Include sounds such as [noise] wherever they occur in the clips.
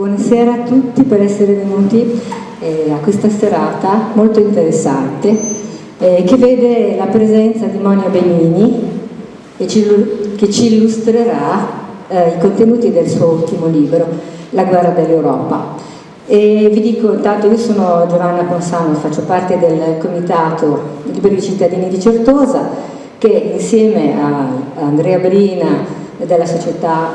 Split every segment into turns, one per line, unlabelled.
Buonasera a tutti per essere venuti eh, a questa serata molto interessante eh, che vede la presenza di Monia Benini che ci illustrerà eh, i contenuti del suo ultimo libro, La guerra dell'Europa. Vi dico intanto, io sono Giovanna Ponsano, faccio parte del comitato Liberi Cittadini di Certosa che insieme a Andrea Brina della società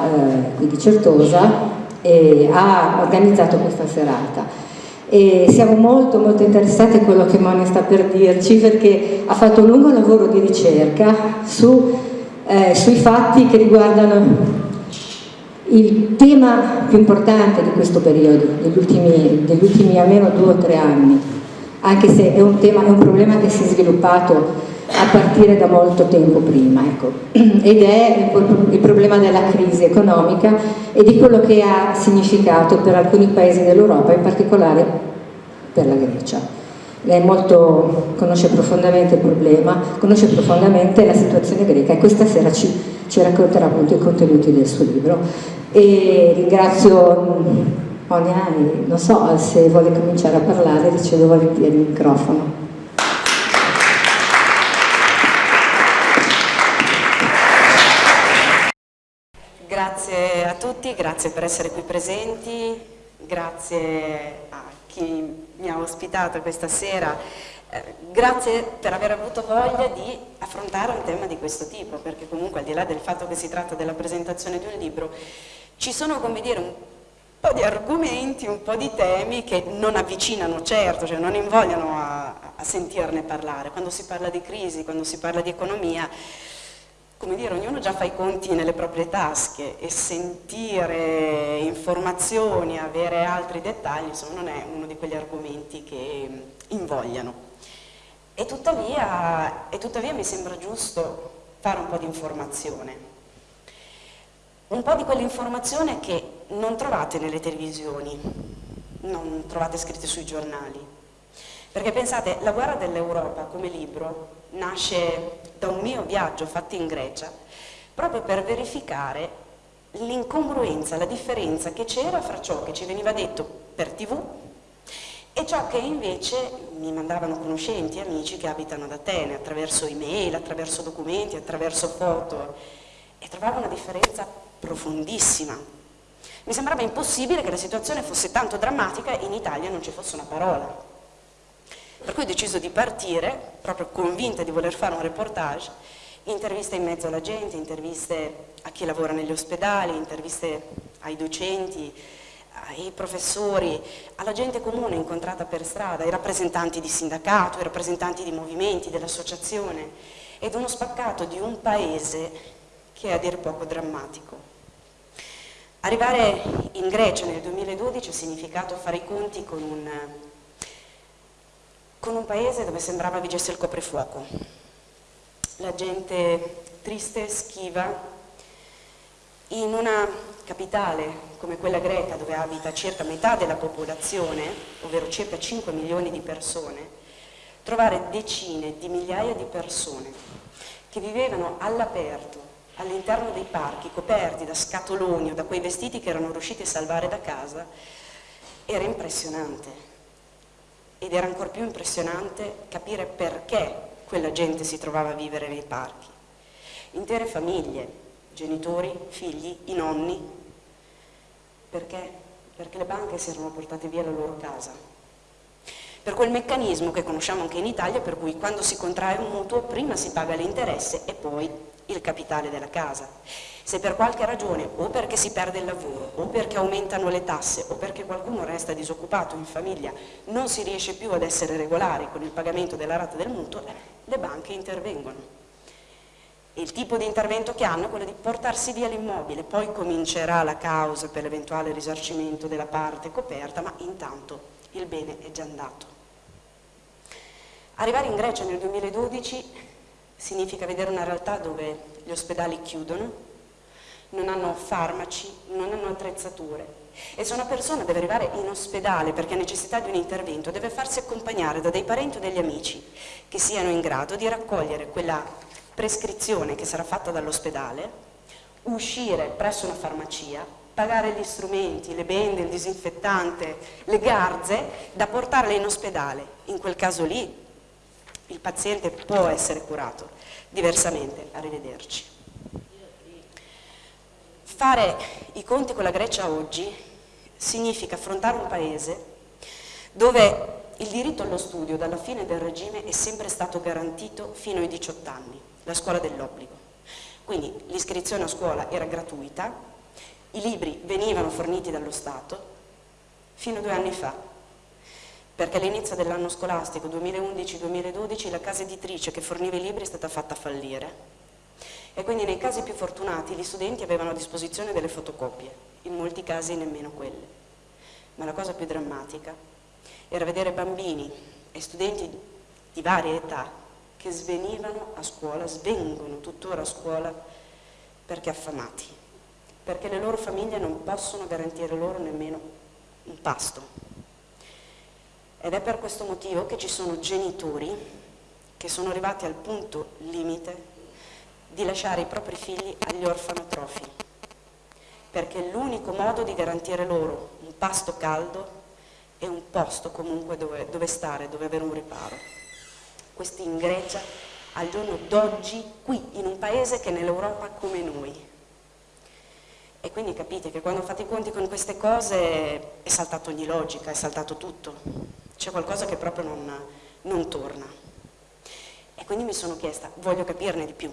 eh, di Certosa eh, ha organizzato questa serata. E siamo molto molto interessati a quello che Monia sta per dirci perché ha fatto un lungo lavoro di ricerca su, eh, sui fatti che riguardano il tema più importante di questo periodo, degli ultimi, degli ultimi almeno due o tre anni, anche se è un, tema, è un problema che si è sviluppato a partire da molto tempo prima ecco. [clears throat] ed è il problema della crisi economica e di quello che ha significato per alcuni paesi dell'Europa, in particolare per la Grecia. Lei molto, conosce profondamente il problema, conosce profondamente la situazione greca e questa sera ci, ci racconterà appunto i contenuti del suo libro. E ringrazio Monia, non so se vuole cominciare a parlare, le cedo volentieri il microfono.
Grazie a tutti, grazie per essere qui presenti, grazie a chi mi ha ospitato questa sera, eh, grazie per aver avuto voglia di affrontare un tema di questo tipo, perché comunque al di là del fatto che si tratta della presentazione di un libro, ci sono, come dire, un po' di argomenti, un po' di temi che non avvicinano certo, cioè non invogliano a, a sentirne parlare. Quando si parla di crisi, quando si parla di economia, come dire, ognuno già fa i conti nelle proprie tasche e sentire informazioni, avere altri dettagli, insomma non è uno di quegli argomenti che invogliano. E tuttavia, e tuttavia mi sembra giusto fare un po' di informazione. Un po' di quell'informazione che non trovate nelle televisioni, non trovate scritte sui giornali. Perché pensate, La guerra dell'Europa come libro nasce da un mio viaggio fatto in Grecia proprio per verificare l'incongruenza, la differenza che c'era fra ciò che ci veniva detto per tv e ciò che invece mi mandavano conoscenti, amici che abitano ad Atene, attraverso email, attraverso documenti, attraverso foto, e trovavo una differenza profondissima. Mi sembrava impossibile che la situazione fosse tanto drammatica e in Italia non ci fosse una parola. Per cui ho deciso di partire, proprio convinta di voler fare un reportage, interviste in mezzo alla gente, interviste a chi lavora negli ospedali, interviste ai docenti, ai professori, alla gente comune incontrata per strada, ai rappresentanti di sindacato, ai rappresentanti di movimenti, dell'associazione ed uno spaccato di un paese che è a dir poco drammatico. Arrivare in Grecia nel 2012 ha significato fare i conti con un con un paese dove sembrava vigesse il coprifuoco. La gente triste, schiva, in una capitale come quella greca dove abita circa metà della popolazione, ovvero circa 5 milioni di persone, trovare decine di migliaia di persone che vivevano all'aperto, all'interno dei parchi, coperti da scatoloni o da quei vestiti che erano riusciti a salvare da casa, era impressionante ed era ancora più impressionante capire perché quella gente si trovava a vivere nei parchi. Intere famiglie, genitori, figli, i nonni. Perché? Perché le banche si erano portate via la loro casa. Per quel meccanismo che conosciamo anche in Italia, per cui quando si contrae un mutuo prima si paga l'interesse e poi il capitale della casa. Se per qualche ragione, o perché si perde il lavoro, o perché aumentano le tasse, o perché qualcuno resta disoccupato in famiglia, non si riesce più ad essere regolari con il pagamento della rata del mutuo, le banche intervengono. Il tipo di intervento che hanno è quello di portarsi via l'immobile, poi comincerà la causa per l'eventuale risarcimento della parte coperta, ma intanto il bene è già andato. Arrivare in Grecia nel 2012 significa vedere una realtà dove gli ospedali chiudono, non hanno farmaci, non hanno attrezzature e se una persona deve arrivare in ospedale perché ha necessità di un intervento deve farsi accompagnare da dei parenti o degli amici che siano in grado di raccogliere quella prescrizione che sarà fatta dall'ospedale, uscire presso una farmacia, pagare gli strumenti, le bende, il disinfettante, le garze, da portarle in ospedale. In quel caso lì il paziente può essere curato, diversamente, arrivederci. Fare i conti con la Grecia oggi significa affrontare un paese dove il diritto allo studio dalla fine del regime è sempre stato garantito fino ai 18 anni, la scuola dell'obbligo. Quindi l'iscrizione a scuola era gratuita, i libri venivano forniti dallo Stato fino a due anni fa, perché all'inizio dell'anno scolastico 2011-2012 la casa editrice che forniva i libri è stata fatta fallire e quindi nei casi più fortunati gli studenti avevano a disposizione delle fotocopie, in molti casi nemmeno quelle. Ma la cosa più drammatica era vedere bambini e studenti di varie età che svenivano a scuola, svengono tuttora a scuola perché affamati, perché le loro famiglie non possono garantire loro nemmeno un pasto. Ed è per questo motivo che ci sono genitori che sono arrivati al punto limite di lasciare i propri figli agli orfanotrofi, perché l'unico modo di garantire loro un pasto caldo e un posto comunque dove, dove stare, dove avere un riparo. Questi in Grecia al giorno d'oggi, qui, in un paese che è nell'Europa come noi. E quindi capite che quando fate i conti con queste cose è saltato ogni logica, è saltato tutto. C'è qualcosa che proprio non, non torna. E quindi mi sono chiesta, voglio capirne di più.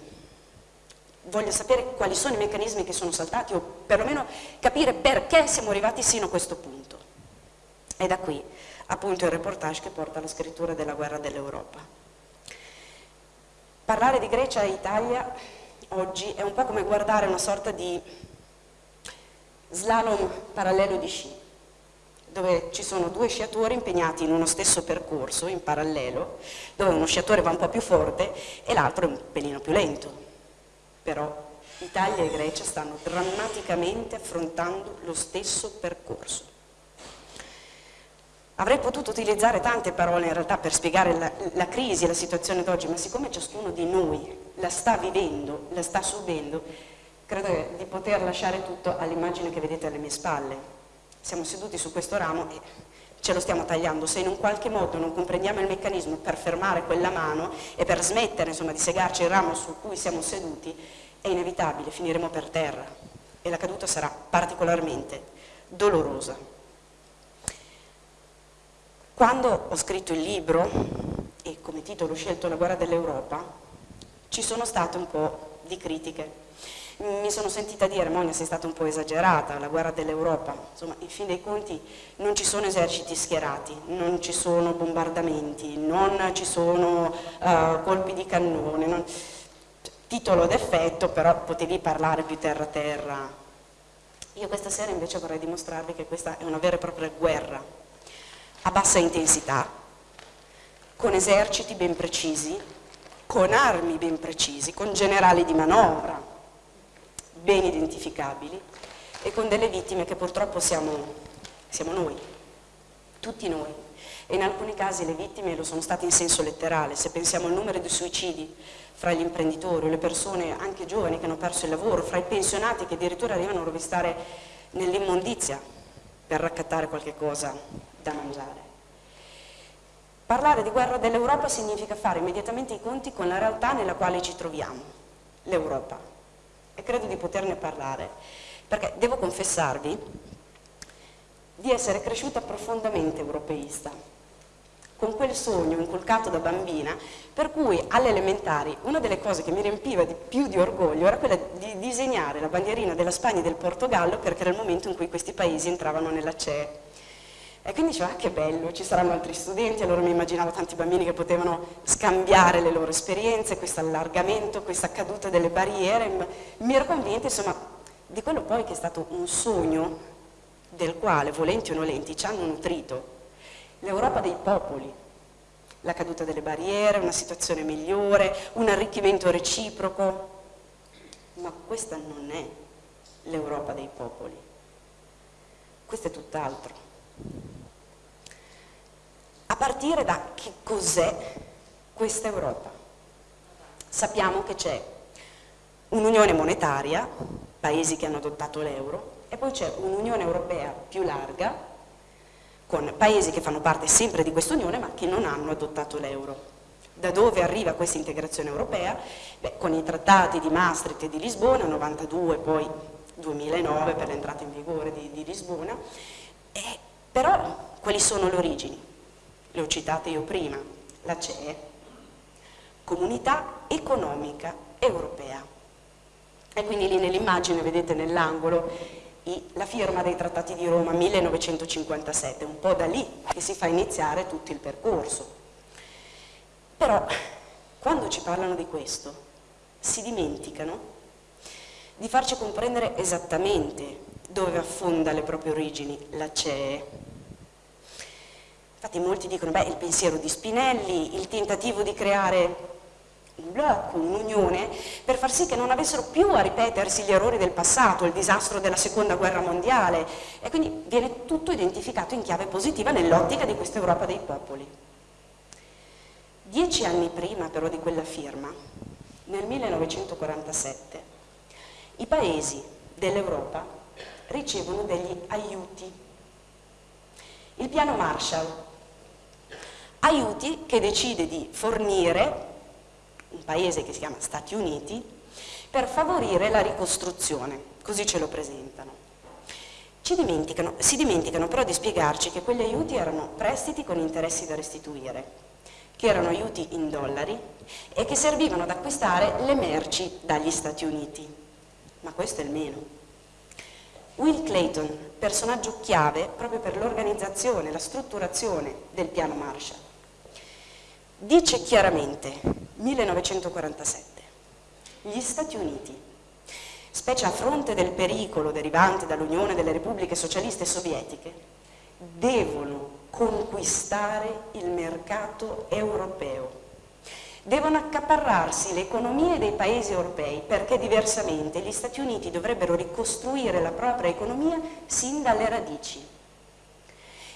Voglio sapere quali sono i meccanismi che sono saltati o perlomeno capire perché siamo arrivati sino a questo punto. E da qui appunto il reportage che porta alla scrittura della guerra dell'Europa. Parlare di Grecia e Italia oggi è un po' come guardare una sorta di slalom parallelo di sci, dove ci sono due sciatori impegnati in uno stesso percorso, in parallelo, dove uno sciatore va un po' più forte e l'altro è un pelino più lento. Però Italia e Grecia stanno drammaticamente affrontando lo stesso percorso. Avrei potuto utilizzare tante parole in realtà per spiegare la, la crisi e la situazione d'oggi, ma siccome ciascuno di noi la sta vivendo, la sta subendo, credo di poter lasciare tutto all'immagine che vedete alle mie spalle. Siamo seduti su questo ramo e ce lo stiamo tagliando. Se in un qualche modo non comprendiamo il meccanismo per fermare quella mano e per smettere insomma, di segarci il ramo su cui siamo seduti, è inevitabile, finiremo per terra e la caduta sarà particolarmente dolorosa. Quando ho scritto il libro, e come titolo ho scelto La guerra dell'Europa, ci sono state un po' di critiche. Mi sono sentita dire, Monia sei stata un po' esagerata, la guerra dell'Europa, insomma in fin dei conti non ci sono eserciti schierati, non ci sono bombardamenti, non ci sono uh, colpi di cannone, non... titolo d'effetto però potevi parlare più terra terra. Io questa sera invece vorrei dimostrarvi che questa è una vera e propria guerra a bassa intensità, con eserciti ben precisi, con armi ben precisi, con generali di manovra ben identificabili e con delle vittime che purtroppo siamo, siamo noi, tutti noi. E in alcuni casi le vittime lo sono state in senso letterale, se pensiamo al numero di suicidi fra gli imprenditori le persone anche giovani che hanno perso il lavoro, fra i pensionati che addirittura arrivano a rovistare nell'immondizia per raccattare qualche cosa da mangiare. Parlare di guerra dell'Europa significa fare immediatamente i conti con la realtà nella quale ci troviamo, l'Europa. E credo di poterne parlare, perché devo confessarvi di essere cresciuta profondamente europeista, con quel sogno inculcato da bambina, per cui alle elementari una delle cose che mi riempiva di più di orgoglio era quella di disegnare la bandierina della Spagna e del Portogallo perché era il momento in cui questi paesi entravano nella CE. E quindi dicevo, ah che bello, ci saranno altri studenti, allora mi immaginavo tanti bambini che potevano scambiare le loro esperienze, questo allargamento, questa caduta delle barriere, mi ero convinta insomma di quello poi che è stato un sogno del quale, volenti o nolenti, ci hanno nutrito l'Europa dei popoli, la caduta delle barriere, una situazione migliore, un arricchimento reciproco, ma questa non è l'Europa dei popoli, questo è tutt'altro. A partire da che cos'è questa Europa. Sappiamo che c'è un'unione monetaria, paesi che hanno adottato l'euro, e poi c'è un'Unione Europea più larga, con paesi che fanno parte sempre di questa Unione ma che non hanno adottato l'euro. Da dove arriva questa integrazione europea? Beh, con i trattati di Maastricht e di Lisbona, 92, poi 2009 per l'entrata in vigore di, di Lisbona, eh, però quali sono le origini? Le ho citate io prima, la CE, Comunità Economica Europea. E quindi lì nell'immagine vedete nell'angolo la firma dei trattati di Roma 1957, un po' da lì che si fa iniziare tutto il percorso. Però quando ci parlano di questo si dimenticano di farci comprendere esattamente dove affonda le proprie origini la CEE. Infatti molti dicono, beh, il pensiero di Spinelli, il tentativo di creare un blocco, un'unione, per far sì che non avessero più a ripetersi gli errori del passato, il disastro della seconda guerra mondiale, e quindi viene tutto identificato in chiave positiva nell'ottica di questa Europa dei popoli. Dieci anni prima però di quella firma, nel 1947, i paesi dell'Europa ricevono degli aiuti. Il piano Marshall, aiuti che decide di fornire un paese che si chiama Stati Uniti per favorire la ricostruzione, così ce lo presentano. Dimenticano, si dimenticano però di spiegarci che quegli aiuti erano prestiti con interessi da restituire, che erano aiuti in dollari e che servivano ad acquistare le merci dagli Stati Uniti ma questo è il meno. Will Clayton, personaggio chiave proprio per l'organizzazione, la strutturazione del piano Marshall, dice chiaramente, 1947, gli Stati Uniti, specie a fronte del pericolo derivante dall'Unione delle Repubbliche Socialiste Sovietiche, devono conquistare il mercato europeo devono accaparrarsi le economie dei paesi europei perché diversamente gli Stati Uniti dovrebbero ricostruire la propria economia sin dalle radici.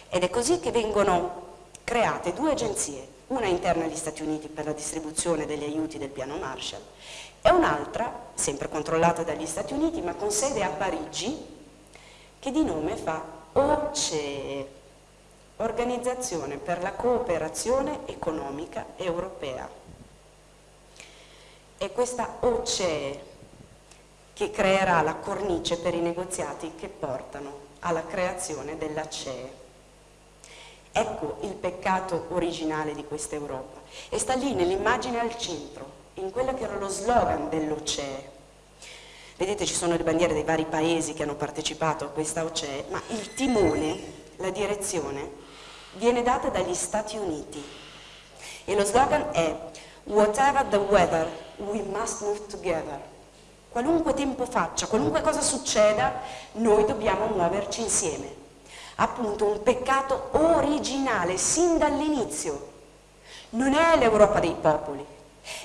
Ed è così che vengono create due agenzie, una interna agli Stati Uniti per la distribuzione degli aiuti del piano Marshall e un'altra, sempre controllata dagli Stati Uniti ma con sede a Parigi, che di nome fa OCE, Organizzazione per la Cooperazione Economica Europea. È questa OCE che creerà la cornice per i negoziati che portano alla creazione della CE. Ecco il peccato originale di questa Europa e sta lì nell'immagine al centro, in quello che era lo slogan dell'OCE. Vedete ci sono le bandiere dei vari paesi che hanno partecipato a questa OCE, ma il timone, la direzione, viene data dagli Stati Uniti e lo slogan è Whatever the weather, we must move together. Qualunque tempo faccia, qualunque cosa succeda, noi dobbiamo muoverci insieme. Appunto un peccato originale, sin dall'inizio. Non è l'Europa dei popoli,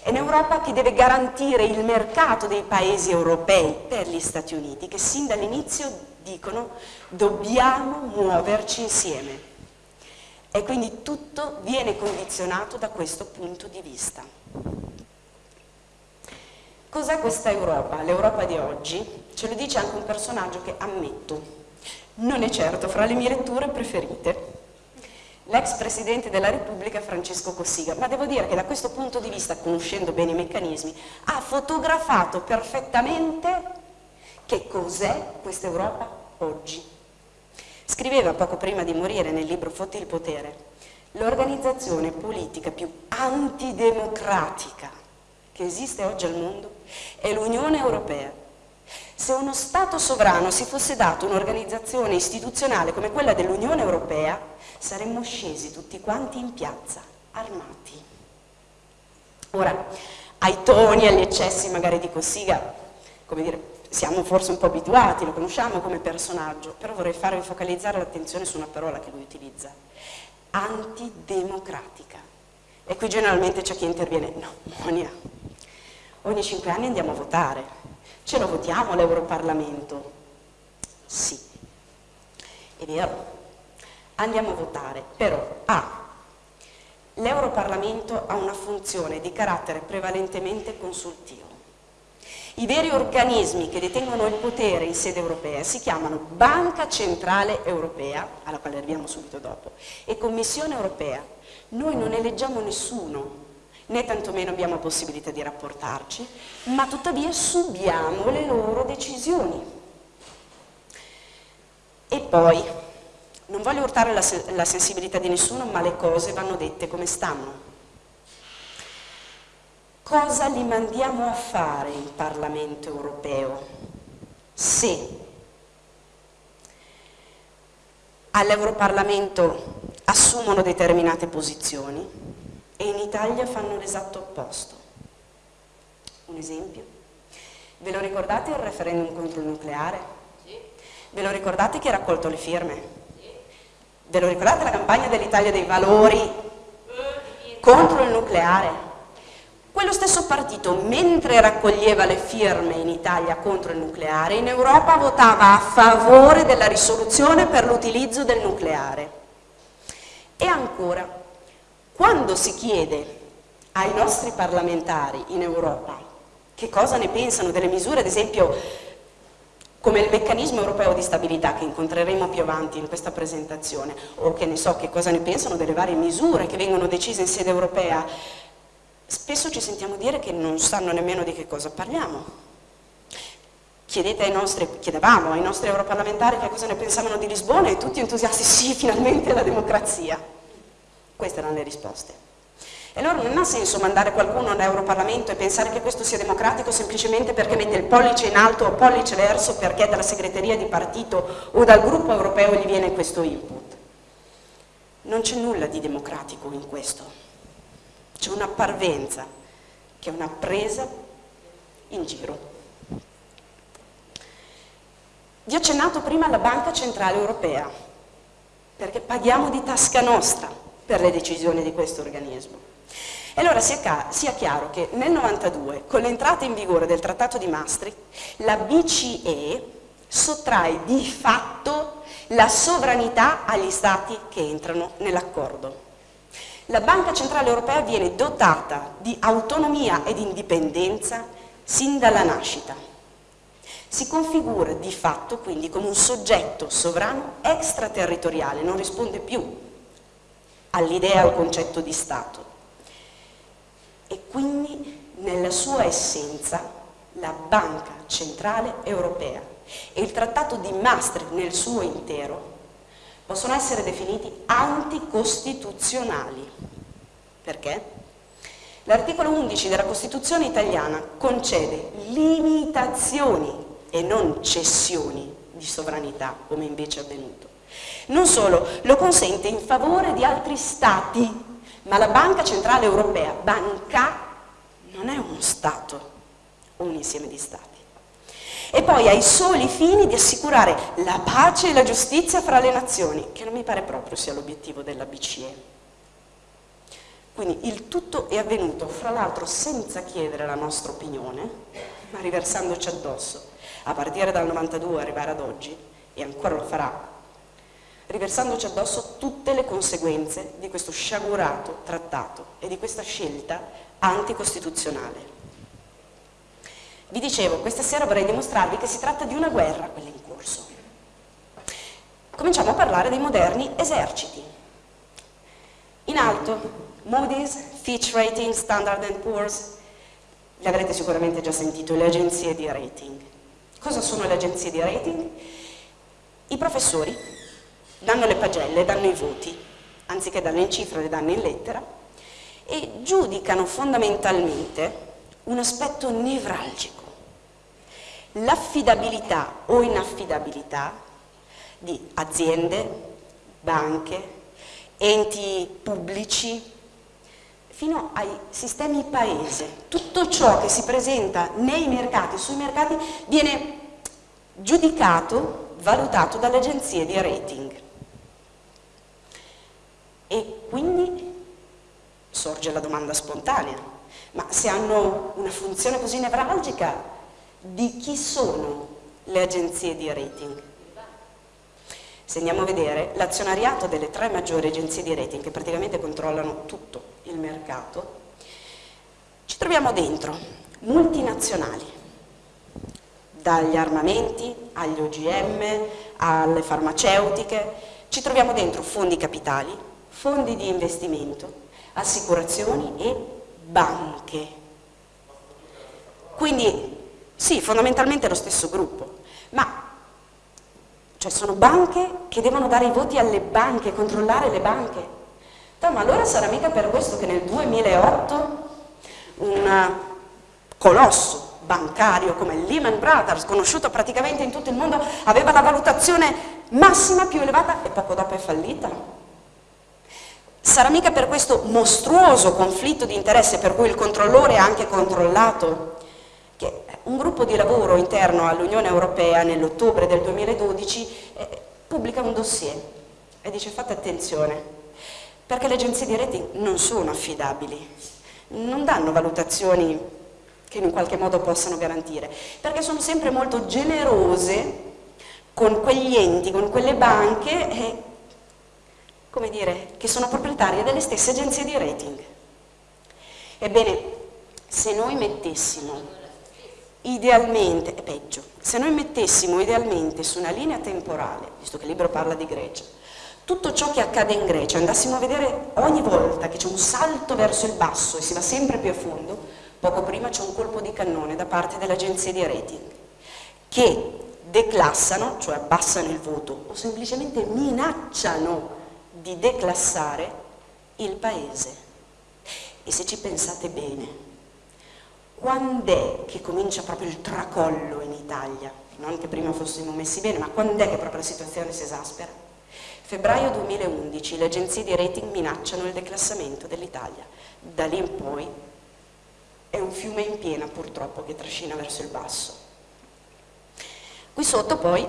è un'Europa che deve garantire il mercato dei paesi europei per gli Stati Uniti, che sin dall'inizio dicono dobbiamo muoverci insieme e quindi tutto viene condizionato da questo punto di vista. Cos'è questa Europa? L'Europa di oggi ce lo dice anche un personaggio che ammetto, non è certo fra le mie letture preferite, l'ex Presidente della Repubblica Francesco Cossiga, ma devo dire che da questo punto di vista, conoscendo bene i meccanismi, ha fotografato perfettamente che cos'è questa Europa oggi. Scriveva poco prima di morire nel libro Fotti il potere, l'organizzazione politica più antidemocratica che esiste oggi al mondo è l'Unione Europea. Se uno Stato sovrano si fosse dato un'organizzazione istituzionale come quella dell'Unione Europea, saremmo scesi tutti quanti in piazza, armati. Ora, ai toni, agli eccessi magari di Cossiga, come dire, siamo forse un po' abituati, lo conosciamo come personaggio, però vorrei farvi focalizzare l'attenzione su una parola che lui utilizza, antidemocratica. E qui generalmente c'è chi interviene, no, Monia, ogni cinque anni andiamo a votare, ce lo votiamo l'Europarlamento? Sì, è vero, andiamo a votare, però A, L'Europarlamento ha una funzione di carattere prevalentemente consultivo. I veri organismi che detengono il potere in sede europea si chiamano Banca Centrale Europea, alla quale arriviamo subito dopo, e Commissione Europea. Noi non eleggiamo nessuno, né tantomeno abbiamo possibilità di rapportarci, ma tuttavia subiamo le loro decisioni. E poi, non voglio urtare la, la sensibilità di nessuno, ma le cose vanno dette come stanno. Cosa li mandiamo a fare in Parlamento europeo se all'Europarlamento assumono determinate posizioni e in Italia fanno l'esatto opposto? Un esempio? Ve lo ricordate il referendum contro il nucleare? Sì. Ve lo ricordate chi ha raccolto le firme? Sì. Ve lo ricordate la campagna dell'Italia dei valori contro il nucleare? Quello stesso partito, mentre raccoglieva le firme in Italia contro il nucleare, in Europa votava a favore della risoluzione per l'utilizzo del nucleare. E ancora, quando si chiede ai nostri parlamentari in Europa che cosa ne pensano delle misure, ad esempio come il meccanismo europeo di stabilità che incontreremo più avanti in questa presentazione, o che ne so che cosa ne pensano delle varie misure che vengono decise in sede europea, Spesso ci sentiamo dire che non sanno nemmeno di che cosa parliamo. Ai nostri, chiedevamo ai nostri europarlamentari che cosa ne pensavano di Lisbona e tutti entusiasti, sì, finalmente la democrazia. Queste erano le risposte. E allora non ha senso mandare qualcuno all'Europarlamento e pensare che questo sia democratico semplicemente perché mette il pollice in alto o pollice verso perché dalla segreteria di partito o dal gruppo europeo gli viene questo input. Non c'è nulla di democratico in questo c'è una parvenza che è una presa in giro. Vi ho accennato prima alla Banca Centrale Europea, perché paghiamo di tasca nostra per le decisioni di questo organismo. E allora sia, chiaro che nel 92, con l'entrata in vigore del Trattato di Maastricht, la BCE sottrae di fatto la sovranità agli Stati che entrano nell'accordo. La Banca Centrale Europea viene dotata di autonomia ed indipendenza sin dalla nascita. Si configura di fatto quindi come un soggetto sovrano extraterritoriale, non risponde più all'idea, al concetto di Stato. E quindi nella sua essenza la Banca Centrale Europea e il Trattato di Maastricht nel suo intero possono essere definiti anticostituzionali. Perché? L'articolo 11 della Costituzione italiana concede limitazioni e non cessioni di sovranità, come invece è avvenuto. Non solo, lo consente in favore di altri Stati, ma la Banca Centrale Europea, banca, non è uno Stato un insieme di Stati. E poi ai soli fini di assicurare la pace e la giustizia fra le nazioni, che non mi pare proprio sia l'obiettivo della BCE. Quindi il tutto è avvenuto, fra l'altro senza chiedere la nostra opinione, ma riversandoci addosso, a partire dal 92 arrivare ad oggi, e ancora lo farà, riversandoci addosso tutte le conseguenze di questo sciagurato trattato e di questa scelta anticostituzionale. Vi dicevo, questa sera vorrei dimostrarvi che si tratta di una guerra, quella in corso. Cominciamo a parlare dei moderni eserciti. In alto, Moody's, Fitch Rating, Standard Poor's, le avrete sicuramente già sentito, le agenzie di rating. Cosa sono le agenzie di rating? I professori danno le pagelle, danno i voti, anziché darle in cifra, le danno in lettera, e giudicano fondamentalmente un aspetto nevralgico l'affidabilità o inaffidabilità di aziende, banche, enti pubblici, fino ai sistemi paese. Tutto ciò che si presenta nei mercati, sui mercati, viene giudicato, valutato dalle agenzie di rating. E quindi sorge la domanda spontanea, ma se hanno una funzione così nevralgica di chi sono le agenzie di rating. Se andiamo a vedere l'azionariato delle tre maggiori agenzie di rating che praticamente controllano tutto il mercato, ci troviamo dentro multinazionali, dagli armamenti agli OGM, alle farmaceutiche, ci troviamo dentro fondi capitali, fondi di investimento, assicurazioni e banche. Quindi sì, fondamentalmente è lo stesso gruppo, ma cioè sono banche che devono dare i voti alle banche, controllare le banche. Ma allora sarà mica per questo che nel 2008 un colosso bancario come Lehman Brothers, conosciuto praticamente in tutto il mondo, aveva la valutazione massima più elevata e poco dopo è fallita. Sarà mica per questo mostruoso conflitto di interesse per cui il controllore ha anche controllato che un gruppo di lavoro interno all'Unione Europea nell'ottobre del 2012 eh, pubblica un dossier e dice fate attenzione perché le agenzie di rating non sono affidabili, non danno valutazioni che in qualche modo possano garantire, perché sono sempre molto generose con quegli enti, con quelle banche eh, come dire, che sono proprietarie delle stesse agenzie di rating. Ebbene, se noi mettessimo idealmente, è peggio, se noi mettessimo idealmente su una linea temporale, visto che il libro parla di Grecia, tutto ciò che accade in Grecia, andassimo a vedere ogni volta che c'è un salto verso il basso e si va sempre più a fondo, poco prima c'è un colpo di cannone da parte delle agenzie di rating, che declassano, cioè abbassano il voto, o semplicemente minacciano di declassare il paese. E se ci pensate bene, quando è che comincia proprio il tracollo in Italia? Non che prima fossimo messi bene, ma quando è che proprio la situazione si esaspera? Febbraio 2011 le agenzie di rating minacciano il declassamento dell'Italia. Da lì in poi è un fiume in piena purtroppo che trascina verso il basso. Qui sotto poi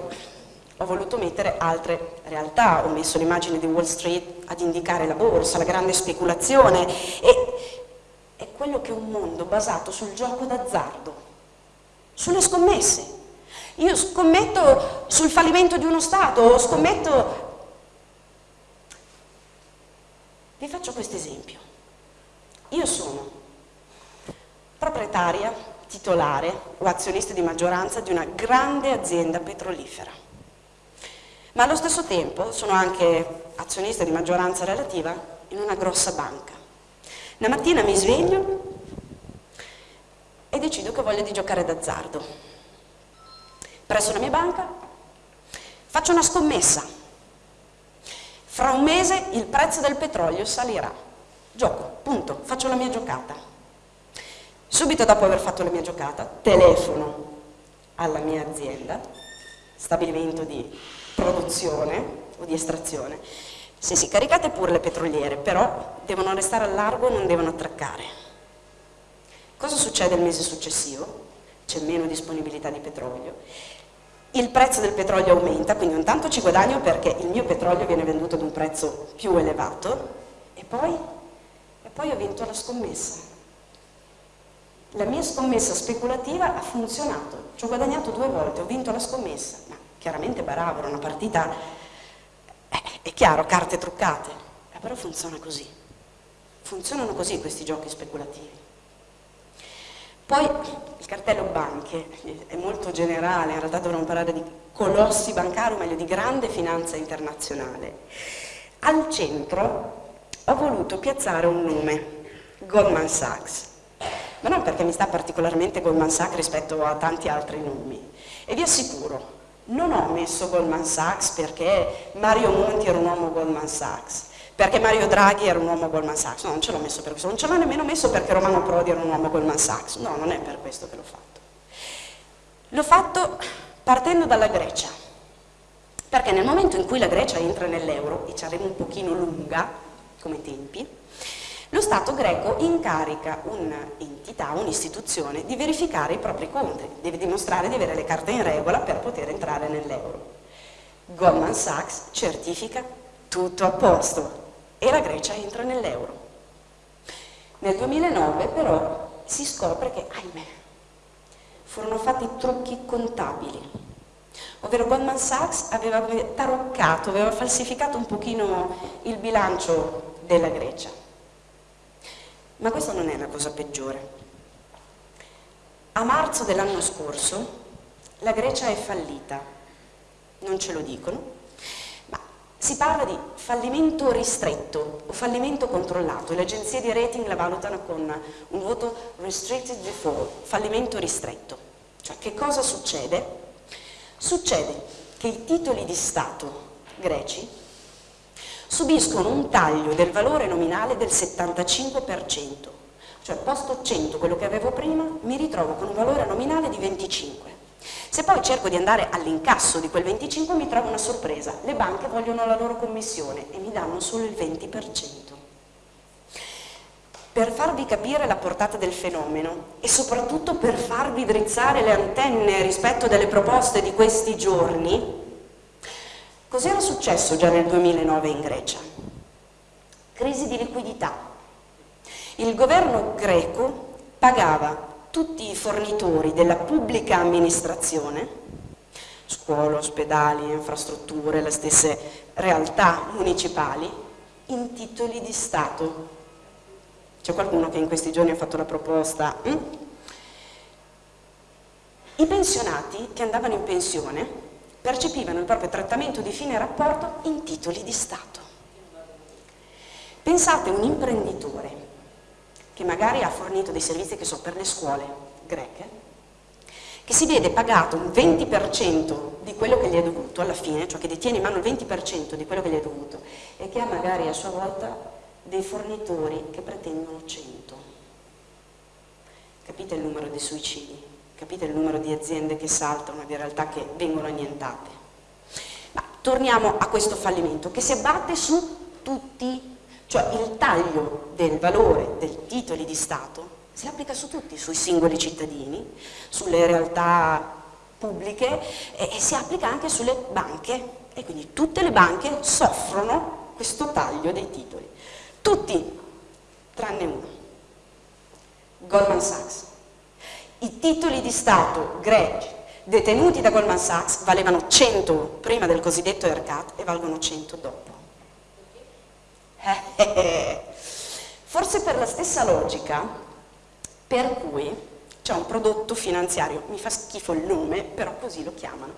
ho voluto mettere altre realtà, ho messo l'immagine di Wall Street ad indicare la borsa, la grande speculazione e è quello che è un mondo basato sul gioco d'azzardo, sulle scommesse. Io scommetto sul fallimento di uno Stato, scommetto... Vi faccio questo esempio. Io sono proprietaria, titolare o azionista di maggioranza di una grande azienda petrolifera ma allo stesso tempo sono anche azionista di maggioranza relativa in una grossa banca. Una mattina mi sveglio e decido che voglio di giocare d'azzardo. Presso la mia banca faccio una scommessa. Fra un mese il prezzo del petrolio salirà. Gioco, punto, faccio la mia giocata. Subito dopo aver fatto la mia giocata, telefono alla mia azienda, stabilimento di produzione o di estrazione. Sì, sì, caricate pure le petroliere, però devono restare al largo e non devono attraccare. Cosa succede il mese successivo? C'è meno disponibilità di petrolio. Il prezzo del petrolio aumenta, quindi intanto ci guadagno perché il mio petrolio viene venduto ad un prezzo più elevato e poi, e poi ho vinto la scommessa. La mia scommessa speculativa ha funzionato, ci ho guadagnato due volte, ho vinto la scommessa, chiaramente bravo, era una partita, eh, è chiaro, carte truccate, eh, però funziona così. Funzionano così questi giochi speculativi. Poi il cartello banche è molto generale, in realtà dovremmo parlare di colossi bancari, o meglio di grande finanza internazionale. Al centro ho voluto piazzare un nome, Goldman Sachs, ma non perché mi sta particolarmente Goldman Sachs rispetto a tanti altri nomi. E vi assicuro, non ho messo Goldman Sachs perché Mario Monti era un uomo Goldman Sachs, perché Mario Draghi era un uomo Goldman Sachs, no, non ce l'ho messo per questo, non ce l'ho nemmeno messo perché Romano Prodi era un uomo Goldman Sachs, no, non è per questo che l'ho fatto. L'ho fatto partendo dalla Grecia, perché nel momento in cui la Grecia entra nell'euro, e ci arriva un pochino lunga come tempi, lo Stato greco incarica un'entità, un'istituzione di verificare i propri conti, deve dimostrare di avere le carte in regola per poter entrare nell'euro. Goldman Sachs certifica tutto a posto e la Grecia entra nell'euro. Nel 2009 però si scopre che, ahimè, furono fatti trucchi contabili, ovvero Goldman Sachs aveva taroccato, aveva falsificato un pochino il bilancio della Grecia ma questa non è la cosa peggiore. A marzo dell'anno scorso la Grecia è fallita, non ce lo dicono, ma si parla di fallimento ristretto o fallimento controllato, le agenzie di rating la valutano con un voto restricted default, fallimento ristretto. Cioè che cosa succede? Succede che i titoli di Stato greci subiscono un taglio del valore nominale del 75%, cioè posto 100, quello che avevo prima, mi ritrovo con un valore nominale di 25. Se poi cerco di andare all'incasso di quel 25 mi trovo una sorpresa, le banche vogliono la loro commissione e mi danno solo il 20%. Per farvi capire la portata del fenomeno e soprattutto per farvi drizzare le antenne rispetto delle proposte di questi giorni, cos'era successo già nel 2009 in Grecia? Crisi di liquidità. Il governo greco pagava tutti i fornitori della pubblica amministrazione, scuole, ospedali, infrastrutture, le stesse realtà municipali, in titoli di Stato. C'è qualcuno che in questi giorni ha fatto la proposta? Hm? I pensionati che andavano in pensione percepivano il proprio trattamento di fine rapporto in titoli di Stato. Pensate a un imprenditore che magari ha fornito dei servizi che so per le scuole greche, che si vede pagato un 20% di quello che gli è dovuto alla fine, cioè che detiene in mano il 20% di quello che gli è dovuto e che ha magari a sua volta dei fornitori che pretendono 100. Capite il numero di suicidi? Capite il numero di aziende che saltano, di realtà che vengono annientate? Ma torniamo a questo fallimento che si abbatte su tutti cioè il taglio del valore dei titoli di Stato si applica su tutti, sui singoli cittadini, sulle realtà pubbliche e, e si applica anche sulle banche e quindi tutte le banche soffrono questo taglio dei titoli. Tutti, tranne uno, Goldman Sachs. I titoli di Stato greci detenuti da Goldman Sachs valevano 100 prima del cosiddetto ERCAT e valgono 100 dopo. [laughs] Forse per la stessa logica per cui c'è un prodotto finanziario, mi fa schifo il nome, però così lo chiamano,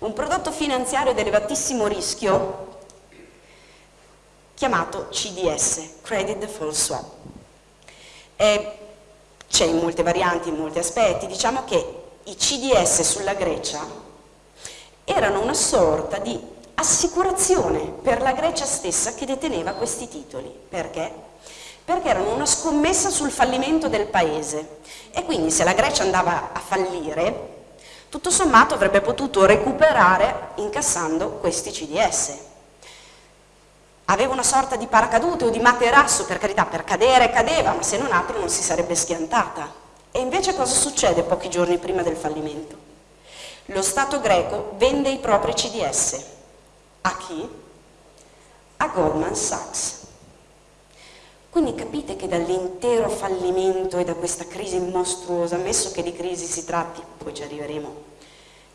un prodotto finanziario di elevatissimo rischio chiamato CDS, Credit Default Swap. C'è in molte varianti, in molti aspetti, diciamo che i CDS sulla Grecia erano una sorta di assicurazione per la Grecia stessa che deteneva questi titoli. Perché? Perché erano una scommessa sul fallimento del paese e quindi se la Grecia andava a fallire, tutto sommato avrebbe potuto recuperare incassando questi CDS. Aveva una sorta di paracadute o di materasso, per carità, per cadere cadeva, ma se non altro non si sarebbe schiantata. E invece cosa succede pochi giorni prima del fallimento? Lo Stato greco vende i propri CDS a chi? A Goldman Sachs. Quindi capite che dall'intero fallimento e da questa crisi mostruosa, ammesso che di crisi si tratti, poi ci arriveremo,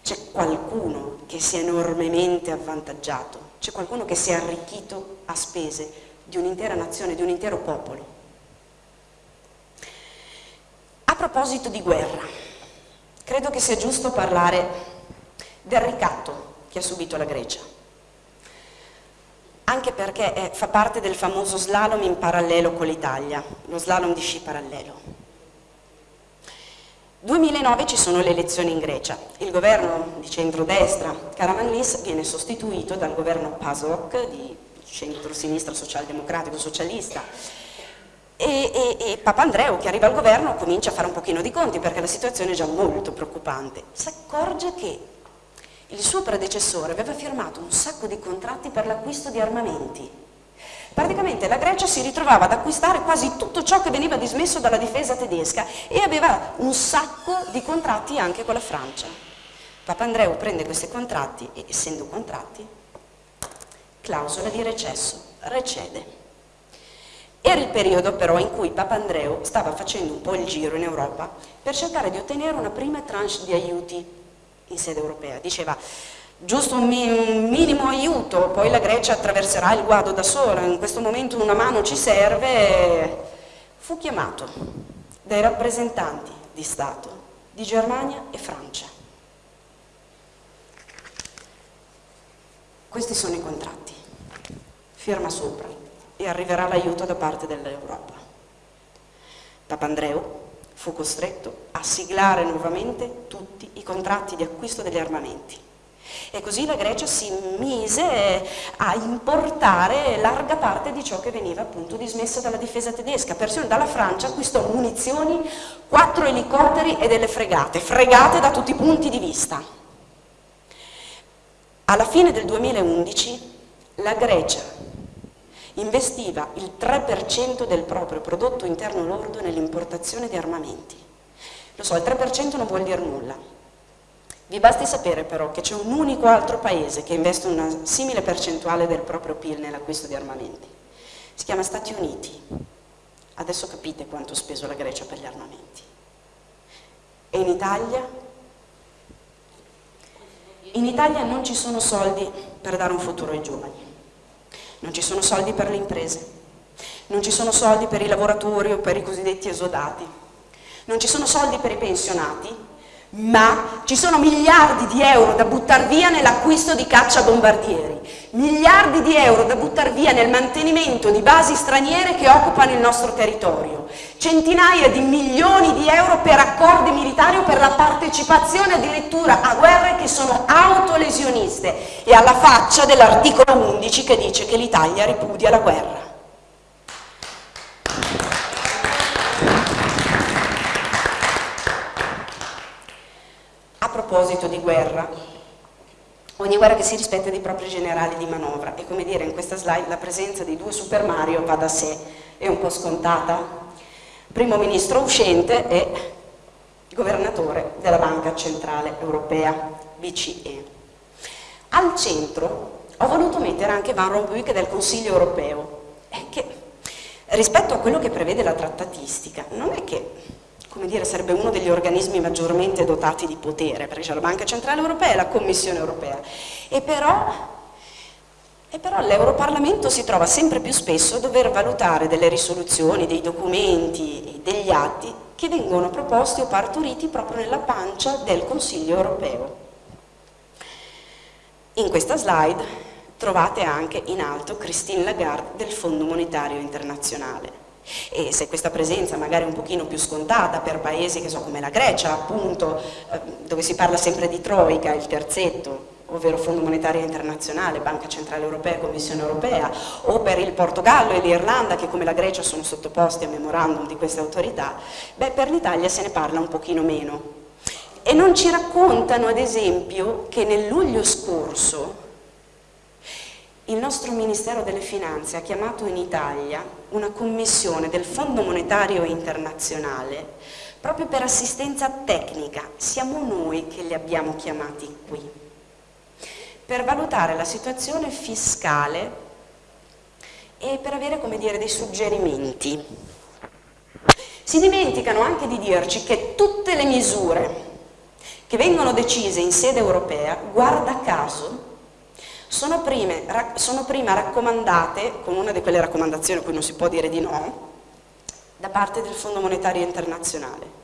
c'è qualcuno che si è enormemente avvantaggiato, c'è qualcuno che si è arricchito a spese di un'intera nazione, di un intero popolo. A proposito di guerra, credo che sia giusto parlare del ricatto che ha subito la Grecia anche perché è, fa parte del famoso slalom in parallelo con l'Italia, lo slalom di sci parallelo. 2009 ci sono le elezioni in Grecia, il governo di centrodestra Karamanlis viene sostituito dal governo PASOK di centro-sinistra socialdemocratico socialista. E, e, e Papandreou che arriva al governo comincia a fare un pochino di conti perché la situazione è già molto preoccupante, si accorge che il suo predecessore aveva firmato un sacco di contratti per l'acquisto di armamenti. Praticamente la Grecia si ritrovava ad acquistare quasi tutto ciò che veniva dismesso dalla difesa tedesca e aveva un sacco di contratti anche con la Francia. Papandreou prende questi contratti e, essendo contratti, clausola di recesso, recede. Era il periodo però in cui Papandreou stava facendo un po' il giro in Europa per cercare di ottenere una prima tranche di aiuti in sede europea, diceva giusto un, minimo aiuto, poi la Grecia attraverserà il guado da sola, in questo momento una mano ci serve, fu chiamato dai rappresentanti di Stato di Germania e Francia. Questi sono i contratti, firma sopra e arriverà l'aiuto da parte dell'Europa. Papandreou fu costretto a siglare nuovamente tutti i contratti di acquisto degli armamenti e così la Grecia si mise a importare larga parte di ciò che veniva appunto dismesso dalla difesa tedesca. Persino dalla Francia acquistò munizioni, quattro elicotteri e delle fregate, fregate da tutti i punti di vista. Alla fine del 2011 la Grecia investiva il 3% del proprio prodotto interno lordo nell'importazione di armamenti. Lo so, il 3% non vuol dire nulla, vi basti sapere però che c'è un unico altro paese che investe una simile percentuale del proprio PIL nell'acquisto di armamenti. Si chiama Stati Uniti. Adesso capite quanto ha speso la Grecia per gli armamenti. E in Italia? In Italia non ci sono soldi per dare un futuro ai giovani, non ci sono soldi per le imprese, non ci sono soldi per i lavoratori o per i cosiddetti esodati, non ci sono soldi per i pensionati ma ci sono miliardi di euro da buttare via nell'acquisto di caccia bombardieri, miliardi di euro da buttare via nel mantenimento di basi straniere che occupano il nostro territorio, centinaia di milioni di euro per accordi militari o per la partecipazione addirittura a guerre che sono autolesioniste. E alla faccia dell'articolo 11 che dice che l'Italia ripudia la guerra. Proposito di guerra, ogni guerra che si rispetta dei propri generali di manovra e come dire in questa slide la presenza di due Super Mario va da sé, è un po' scontata. Primo ministro uscente e governatore della Banca Centrale Europea, BCE. Al centro ho voluto mettere anche Van Rompuy che del Consiglio Europeo, che rispetto a quello che prevede la trattatistica non è che come dire, sarebbe uno degli organismi maggiormente dotati di potere, perché c'è la Banca Centrale Europea e la Commissione Europea. E però, e però l'Europarlamento si trova sempre più spesso a dover valutare delle risoluzioni, dei documenti, degli atti che vengono proposti o partoriti proprio nella pancia del Consiglio Europeo. In questa slide trovate anche in alto Christine Lagarde del Fondo Monetario Internazionale e se questa presenza magari è un pochino più scontata per paesi so, come la Grecia appunto eh, dove si parla sempre di Troica, il terzetto ovvero Fondo Monetario Internazionale, Banca Centrale Europea, Commissione Europea, o per il Portogallo e l'Irlanda che come la Grecia sono sottoposti a memorandum di queste autorità, beh per l'Italia se ne parla un pochino meno. E non ci raccontano ad esempio che nel luglio scorso il nostro Ministero delle Finanze ha chiamato in Italia una commissione del Fondo Monetario Internazionale proprio per assistenza tecnica, siamo noi che li abbiamo chiamati qui, per valutare la situazione fiscale e per avere, dire, dei suggerimenti. Si dimenticano anche di dirci che tutte le misure che vengono decise in sede europea, guarda caso, sono, prime, sono prima raccomandate, con una di quelle raccomandazioni a cui non si può dire di no, da parte del Fondo Monetario Internazionale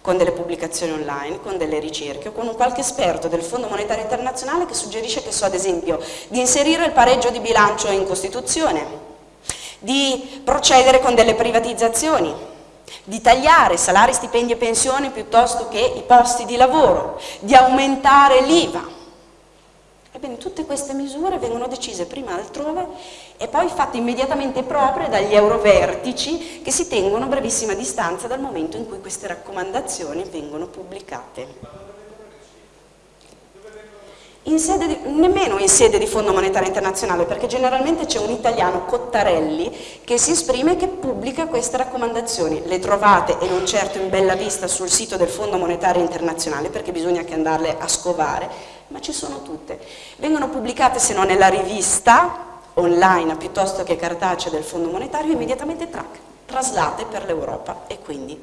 con delle pubblicazioni online, con delle ricerche o con un qualche esperto del Fondo Monetario Internazionale che suggerisce che so ad esempio di inserire il pareggio di bilancio in Costituzione, di procedere con delle privatizzazioni, di tagliare salari, stipendi e pensioni piuttosto che i posti di lavoro, di aumentare l'IVA, Ebbene, tutte queste misure vengono decise prima altrove e poi fatte immediatamente proprie dagli eurovertici che si tengono a brevissima distanza dal momento in cui queste raccomandazioni vengono pubblicate. In di, nemmeno in sede di Fondo Monetario Internazionale, perché generalmente c'è un italiano, Cottarelli, che si esprime e che pubblica queste raccomandazioni. Le trovate, e non certo in bella vista, sul sito del Fondo Monetario Internazionale, perché bisogna che andarle a scovare, ma ci sono tutte. Vengono pubblicate, se non nella rivista online piuttosto che cartacea del Fondo Monetario, immediatamente track, traslate per l'Europa e quindi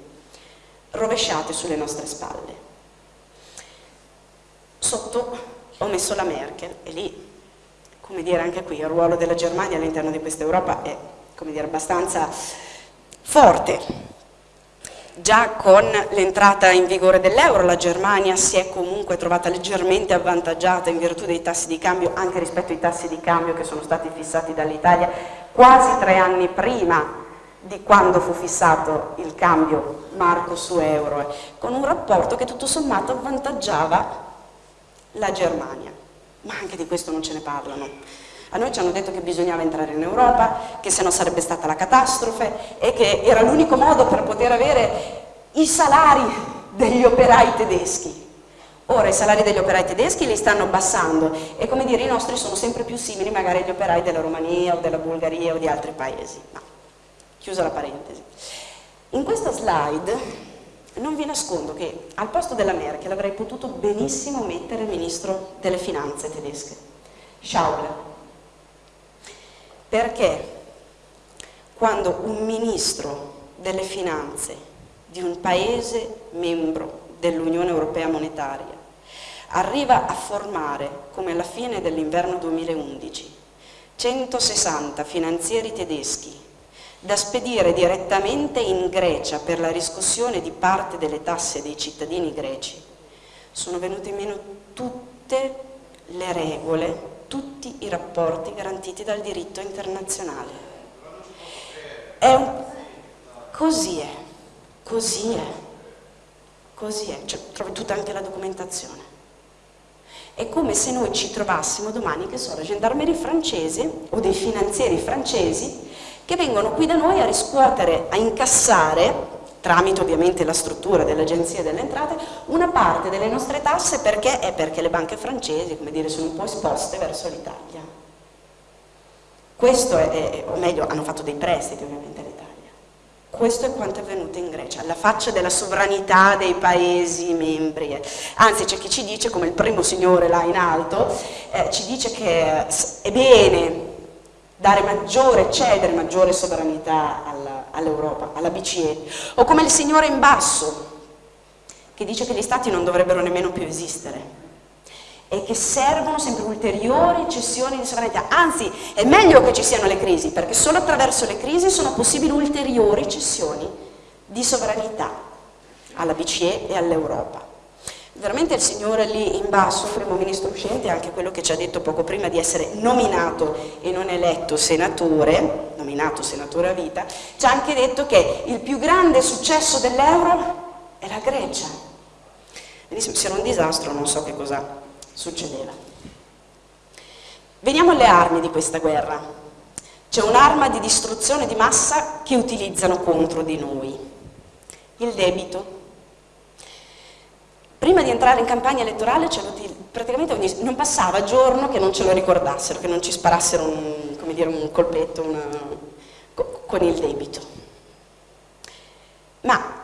rovesciate sulle nostre spalle. Sotto ho messo la Merkel e lì, come dire anche qui, il ruolo della Germania all'interno di questa Europa è, come dire, abbastanza forte. Già con l'entrata in vigore dell'euro la Germania si è comunque trovata leggermente avvantaggiata in virtù dei tassi di cambio, anche rispetto ai tassi di cambio che sono stati fissati dall'Italia quasi tre anni prima di quando fu fissato il cambio marco su euro, con un rapporto che tutto sommato avvantaggiava la Germania. Ma anche di questo non ce ne parlano. A noi ci hanno detto che bisognava entrare in Europa, che se no sarebbe stata la catastrofe e che era l'unico modo per poter avere i salari degli operai tedeschi. Ora i salari degli operai tedeschi li stanno abbassando e come dire i nostri sono sempre più simili magari agli operai della Romania o della Bulgaria o di altri paesi. Ma, chiusa la parentesi. In questa slide non vi nascondo che al posto della Merkel avrei potuto benissimo mettere il ministro delle finanze tedesche, Schauble, perché quando un ministro delle finanze di un paese membro dell'Unione Europea Monetaria arriva a formare, come alla fine dell'inverno 2011, 160 finanzieri tedeschi da spedire direttamente in Grecia per la riscossione di parte delle tasse dei cittadini greci, sono venute meno tutte le regole tutti i rapporti garantiti dal diritto internazionale. È un... Così è, così è, così è, cioè, trovi tutta anche la documentazione. È come se noi ci trovassimo domani, che so, la gendarmeria francese o dei finanzieri francesi che vengono qui da noi a riscuotere, a incassare tramite ovviamente la struttura dell'Agenzia delle Entrate, una parte delle nostre tasse perché è perché le banche francesi, come dire, sono un po' esposte verso l'Italia. Questo è, o meglio, hanno fatto dei prestiti ovviamente all'Italia. Questo è quanto è avvenuto in Grecia, alla faccia della sovranità dei paesi membri. Anzi c'è chi ci dice, come il primo signore là in alto, eh, ci dice che è bene dare maggiore, cedere maggiore sovranità all'Europa, all alla BCE, o come il signore in basso, che dice che gli stati non dovrebbero nemmeno più esistere e che servono sempre ulteriori cessioni di sovranità, anzi è meglio che ci siano le crisi, perché solo attraverso le crisi sono possibili ulteriori cessioni di sovranità alla BCE e all'Europa. Veramente il signore lì in basso, primo ministro uscente, anche quello che ci ha detto poco prima di essere nominato e non eletto senatore, nominato senatore a vita, ci ha anche detto che il più grande successo dell'euro è la Grecia. Benissimo, se era un disastro non so che cosa succedeva. Veniamo alle armi di questa guerra. C'è un'arma di distruzione di massa che utilizzano contro di noi. Il debito Prima di entrare in campagna elettorale praticamente ogni, non passava giorno che non ce lo ricordassero, che non ci sparassero un, dire, un colpetto una, con il debito. Ma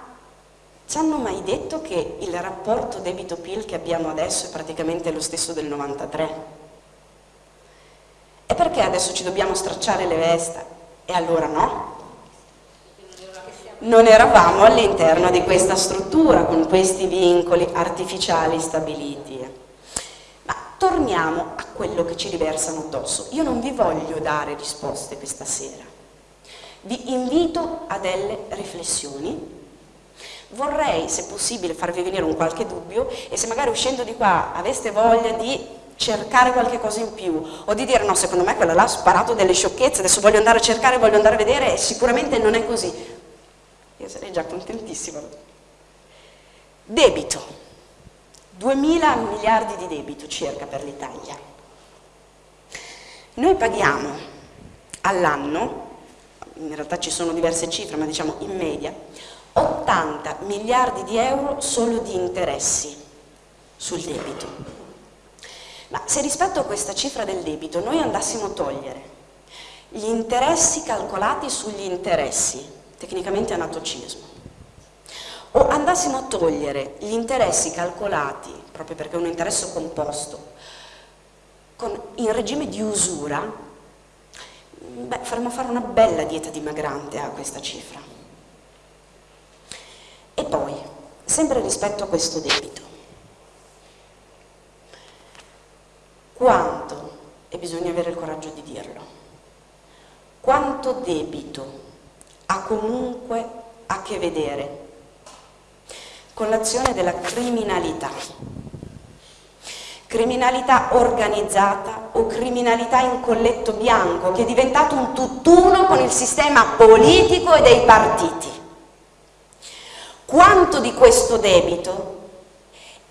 ci hanno mai detto che il rapporto debito-PIL che abbiamo adesso è praticamente lo stesso del 93? E perché adesso ci dobbiamo stracciare le vesti? E allora no? Non eravamo all'interno di questa struttura con questi vincoli artificiali stabiliti. Ma torniamo a quello che ci riversano addosso. Io non vi voglio dare risposte questa sera. Vi invito a delle riflessioni. Vorrei, se possibile, farvi venire un qualche dubbio e se magari uscendo di qua aveste voglia di cercare qualche cosa in più o di dire no, secondo me quella là ha sparato delle sciocchezze, adesso voglio andare a cercare, voglio andare a vedere e sicuramente non è così io sarei già contentissima. Debito, 2000 miliardi di debito circa per l'Italia. Noi paghiamo all'anno, in realtà ci sono diverse cifre, ma diciamo in media, 80 miliardi di euro solo di interessi sul debito. Ma se rispetto a questa cifra del debito noi andassimo a togliere gli interessi calcolati sugli interessi, tecnicamente anatocismo, o andassimo a togliere gli interessi calcolati, proprio perché è un interesse composto, con, in regime di usura, beh, faremmo fare una bella dieta dimagrante a questa cifra. E poi, sempre rispetto a questo debito, quanto, e bisogna avere il coraggio di dirlo, quanto debito ha comunque a che vedere con l'azione della criminalità. Criminalità organizzata o criminalità in colletto bianco che è diventato un tutt'uno con il sistema politico e dei partiti. Quanto di questo debito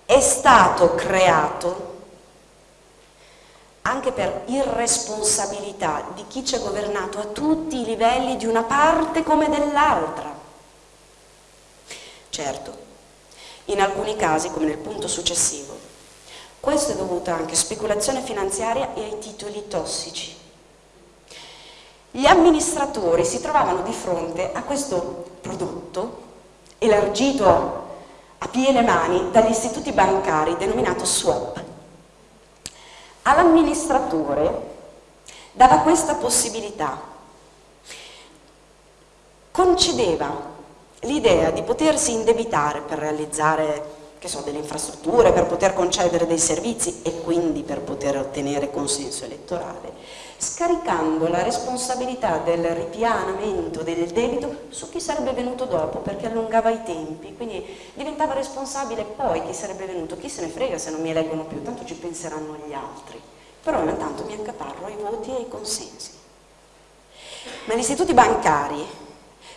è stato creato anche per irresponsabilità di chi ci ha governato a tutti i livelli di una parte come dell'altra. Certo, in alcuni casi, come nel punto successivo, questo è dovuto anche a speculazione finanziaria e ai titoli tossici. Gli amministratori si trovavano di fronte a questo prodotto elargito a piene mani dagli istituti bancari denominato swap all'amministratore dava questa possibilità, concedeva l'idea di potersi indebitare per realizzare so, delle infrastrutture, per poter concedere dei servizi e quindi per poter ottenere consenso elettorale, scaricando la responsabilità del ripianamento del debito su chi sarebbe venuto dopo perché allungava i tempi, quindi diventava responsabile poi chi sarebbe venuto, chi se ne frega se non mi eleggono più, tanto ci penseranno gli altri, però intanto mi accaparro ai voti e ai consensi. Ma gli istituti bancari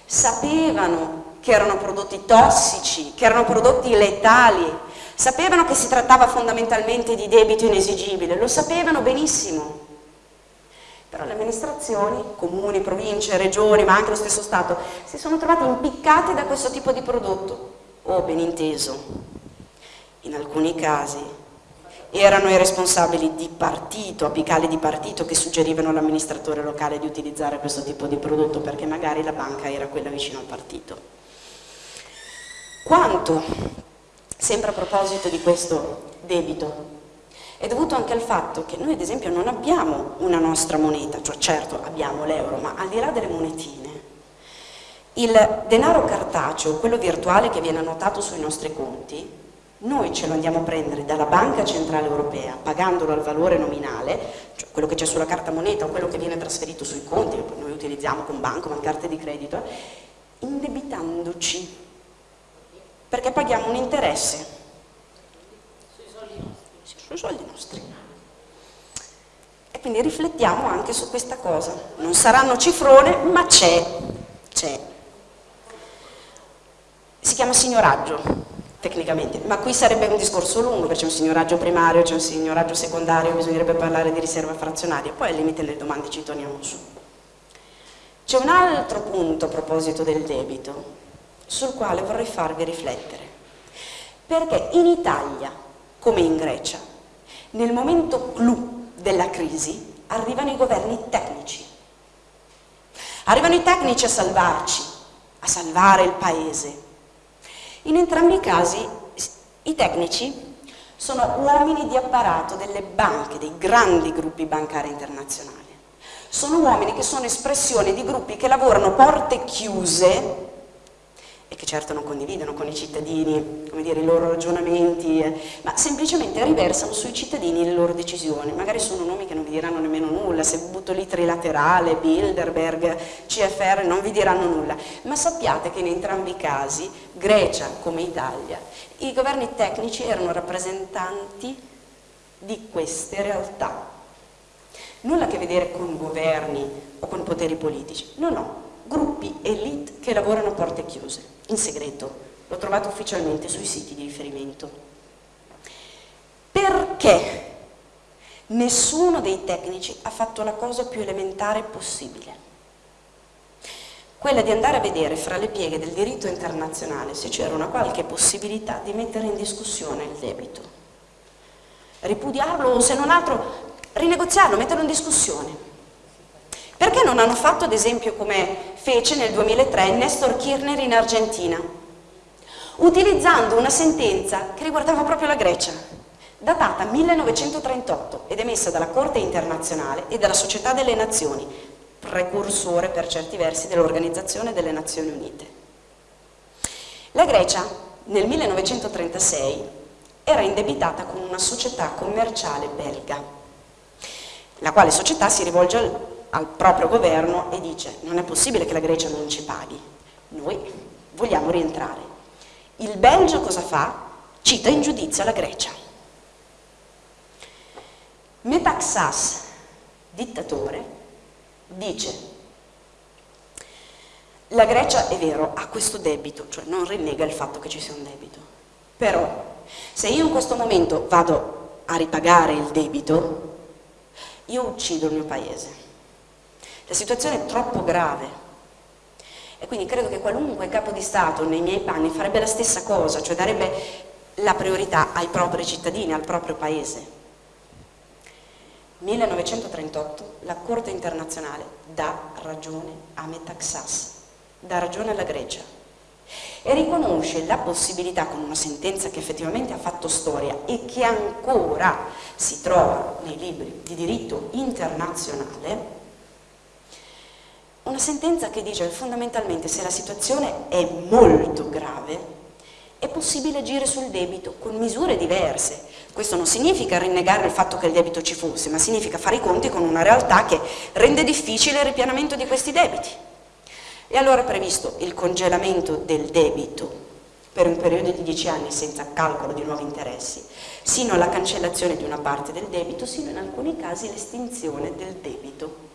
sapevano che erano prodotti tossici, che erano prodotti letali, sapevano che si trattava fondamentalmente di debito inesigibile, lo sapevano benissimo. Però le amministrazioni, comuni, province, regioni, ma anche lo stesso Stato, si sono trovate impiccate da questo tipo di prodotto, o ben inteso, in alcuni casi erano i responsabili di partito, apicali di partito, che suggerivano all'amministratore locale di utilizzare questo tipo di prodotto perché magari la banca era quella vicino al partito. Quanto, sempre a proposito di questo debito, è dovuto anche al fatto che noi ad esempio non abbiamo una nostra moneta, cioè certo abbiamo l'euro, ma al di là delle monetine, il denaro cartaceo, quello virtuale che viene annotato sui nostri conti, noi ce lo andiamo a prendere dalla Banca Centrale Europea pagandolo al valore nominale, cioè quello che c'è sulla carta moneta o quello che viene trasferito sui conti, che noi utilizziamo con banco, con carte di credito, indebitandoci, perché paghiamo un interesse sui soldi nostri. E quindi riflettiamo anche su questa cosa. Non saranno cifrone, ma c'è, c'è. Si chiama signoraggio, tecnicamente, ma qui sarebbe un discorso lungo, perché c'è un signoraggio primario, c'è un signoraggio secondario, bisognerebbe parlare di riserva frazionaria, poi al limite le domande ci torniamo su. C'è un altro punto a proposito del debito, sul quale vorrei farvi riflettere, perché in Italia, come in Grecia, nel momento clou della crisi arrivano i governi tecnici. Arrivano i tecnici a salvarci, a salvare il paese. In entrambi i casi i tecnici sono uomini di apparato delle banche, dei grandi gruppi bancari internazionali. Sono uomini che sono espressione di gruppi che lavorano porte chiuse e che certo non condividono con i cittadini dire, i loro ragionamenti, eh, ma semplicemente riversano sui cittadini le loro decisioni. Magari sono nomi che non vi diranno nemmeno nulla, se butto lì Trilaterale, Bilderberg, CFR non vi diranno nulla, ma sappiate che in entrambi i casi, Grecia come Italia, i governi tecnici erano rappresentanti di queste realtà. Nulla a che vedere con governi o con poteri politici, no no, gruppi elite che lavorano a porte chiuse, in segreto. L'ho trovato ufficialmente sui siti di riferimento. Perché nessuno dei tecnici ha fatto la cosa più elementare possibile? Quella di andare a vedere fra le pieghe del diritto internazionale se c'era una qualche possibilità di mettere in discussione il debito. Ripudiarlo o se non altro rinegoziarlo, metterlo in discussione. Perché non hanno fatto ad esempio come fece nel 2003 Nestor Kirchner in Argentina, utilizzando una sentenza che riguardava proprio la Grecia, datata 1938 ed emessa dalla Corte internazionale e dalla Società delle Nazioni, precursore per certi versi dell'Organizzazione delle Nazioni Unite. La Grecia nel 1936 era indebitata con una società commerciale belga, la quale società si rivolge al al proprio governo e dice non è possibile che la Grecia non ci paghi, noi vogliamo rientrare. Il Belgio cosa fa? Cita in giudizio la Grecia. Metaxas, dittatore, dice la Grecia è vero, ha questo debito, cioè non rinnega il fatto che ci sia un debito, però se io in questo momento vado a ripagare il debito, io uccido il mio paese. La situazione è troppo grave e quindi credo che qualunque capo di Stato nei miei panni farebbe la stessa cosa, cioè darebbe la priorità ai propri cittadini, al proprio paese. 1938 la Corte internazionale dà ragione a Metaxas, dà ragione alla Grecia e riconosce la possibilità con una sentenza che effettivamente ha fatto storia e che ancora si trova nei libri di diritto internazionale una sentenza che dice fondamentalmente se la situazione è molto grave è possibile agire sul debito con misure diverse. Questo non significa rinnegare il fatto che il debito ci fosse, ma significa fare i conti con una realtà che rende difficile il ripianamento di questi debiti. E allora è previsto il congelamento del debito per un periodo di 10 anni senza calcolo di nuovi interessi, sino alla cancellazione di una parte del debito, sino in alcuni casi l'estinzione del debito.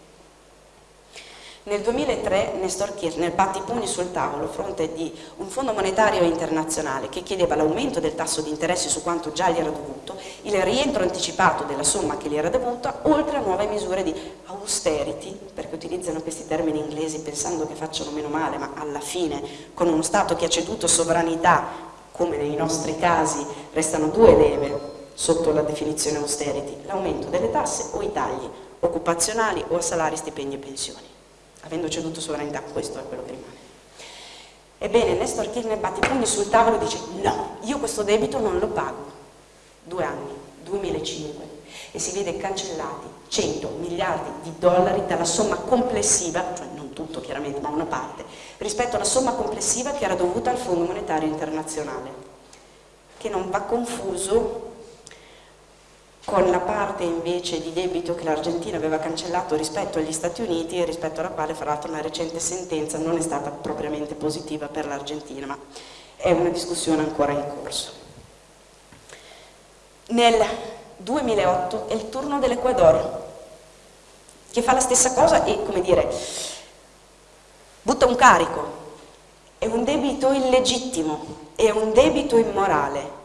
Nel 2003 Nestor Kirchner batte i pugni sul tavolo a fronte di un fondo monetario internazionale che chiedeva l'aumento del tasso di interesse su quanto già gli era dovuto, il rientro anticipato della somma che gli era dovuta, oltre a nuove misure di austerity, perché utilizzano questi termini inglesi pensando che facciano meno male, ma alla fine con uno Stato che ha ceduto sovranità, come nei nostri casi, restano due leve sotto la definizione austerity, l'aumento delle tasse o i tagli occupazionali o a salari, stipendi e pensioni avendo ceduto sovranità, questo è quello che rimane. Ebbene, Nestor Kirchner batte i pugni sul tavolo e dice no, io questo debito non lo pago. Due anni, 2005, e si vede cancellati 100 miliardi di dollari dalla somma complessiva, cioè non tutto chiaramente, ma una parte, rispetto alla somma complessiva che era dovuta al Fondo Monetario Internazionale, che non va confuso con la parte invece di debito che l'Argentina aveva cancellato rispetto agli Stati Uniti e rispetto alla quale fra l'altro una recente sentenza non è stata propriamente positiva per l'Argentina, ma è una discussione ancora in corso. Nel 2008 è il turno dell'Ecuador, che fa la stessa cosa e, come dire, butta un carico, è un debito illegittimo, è un debito immorale,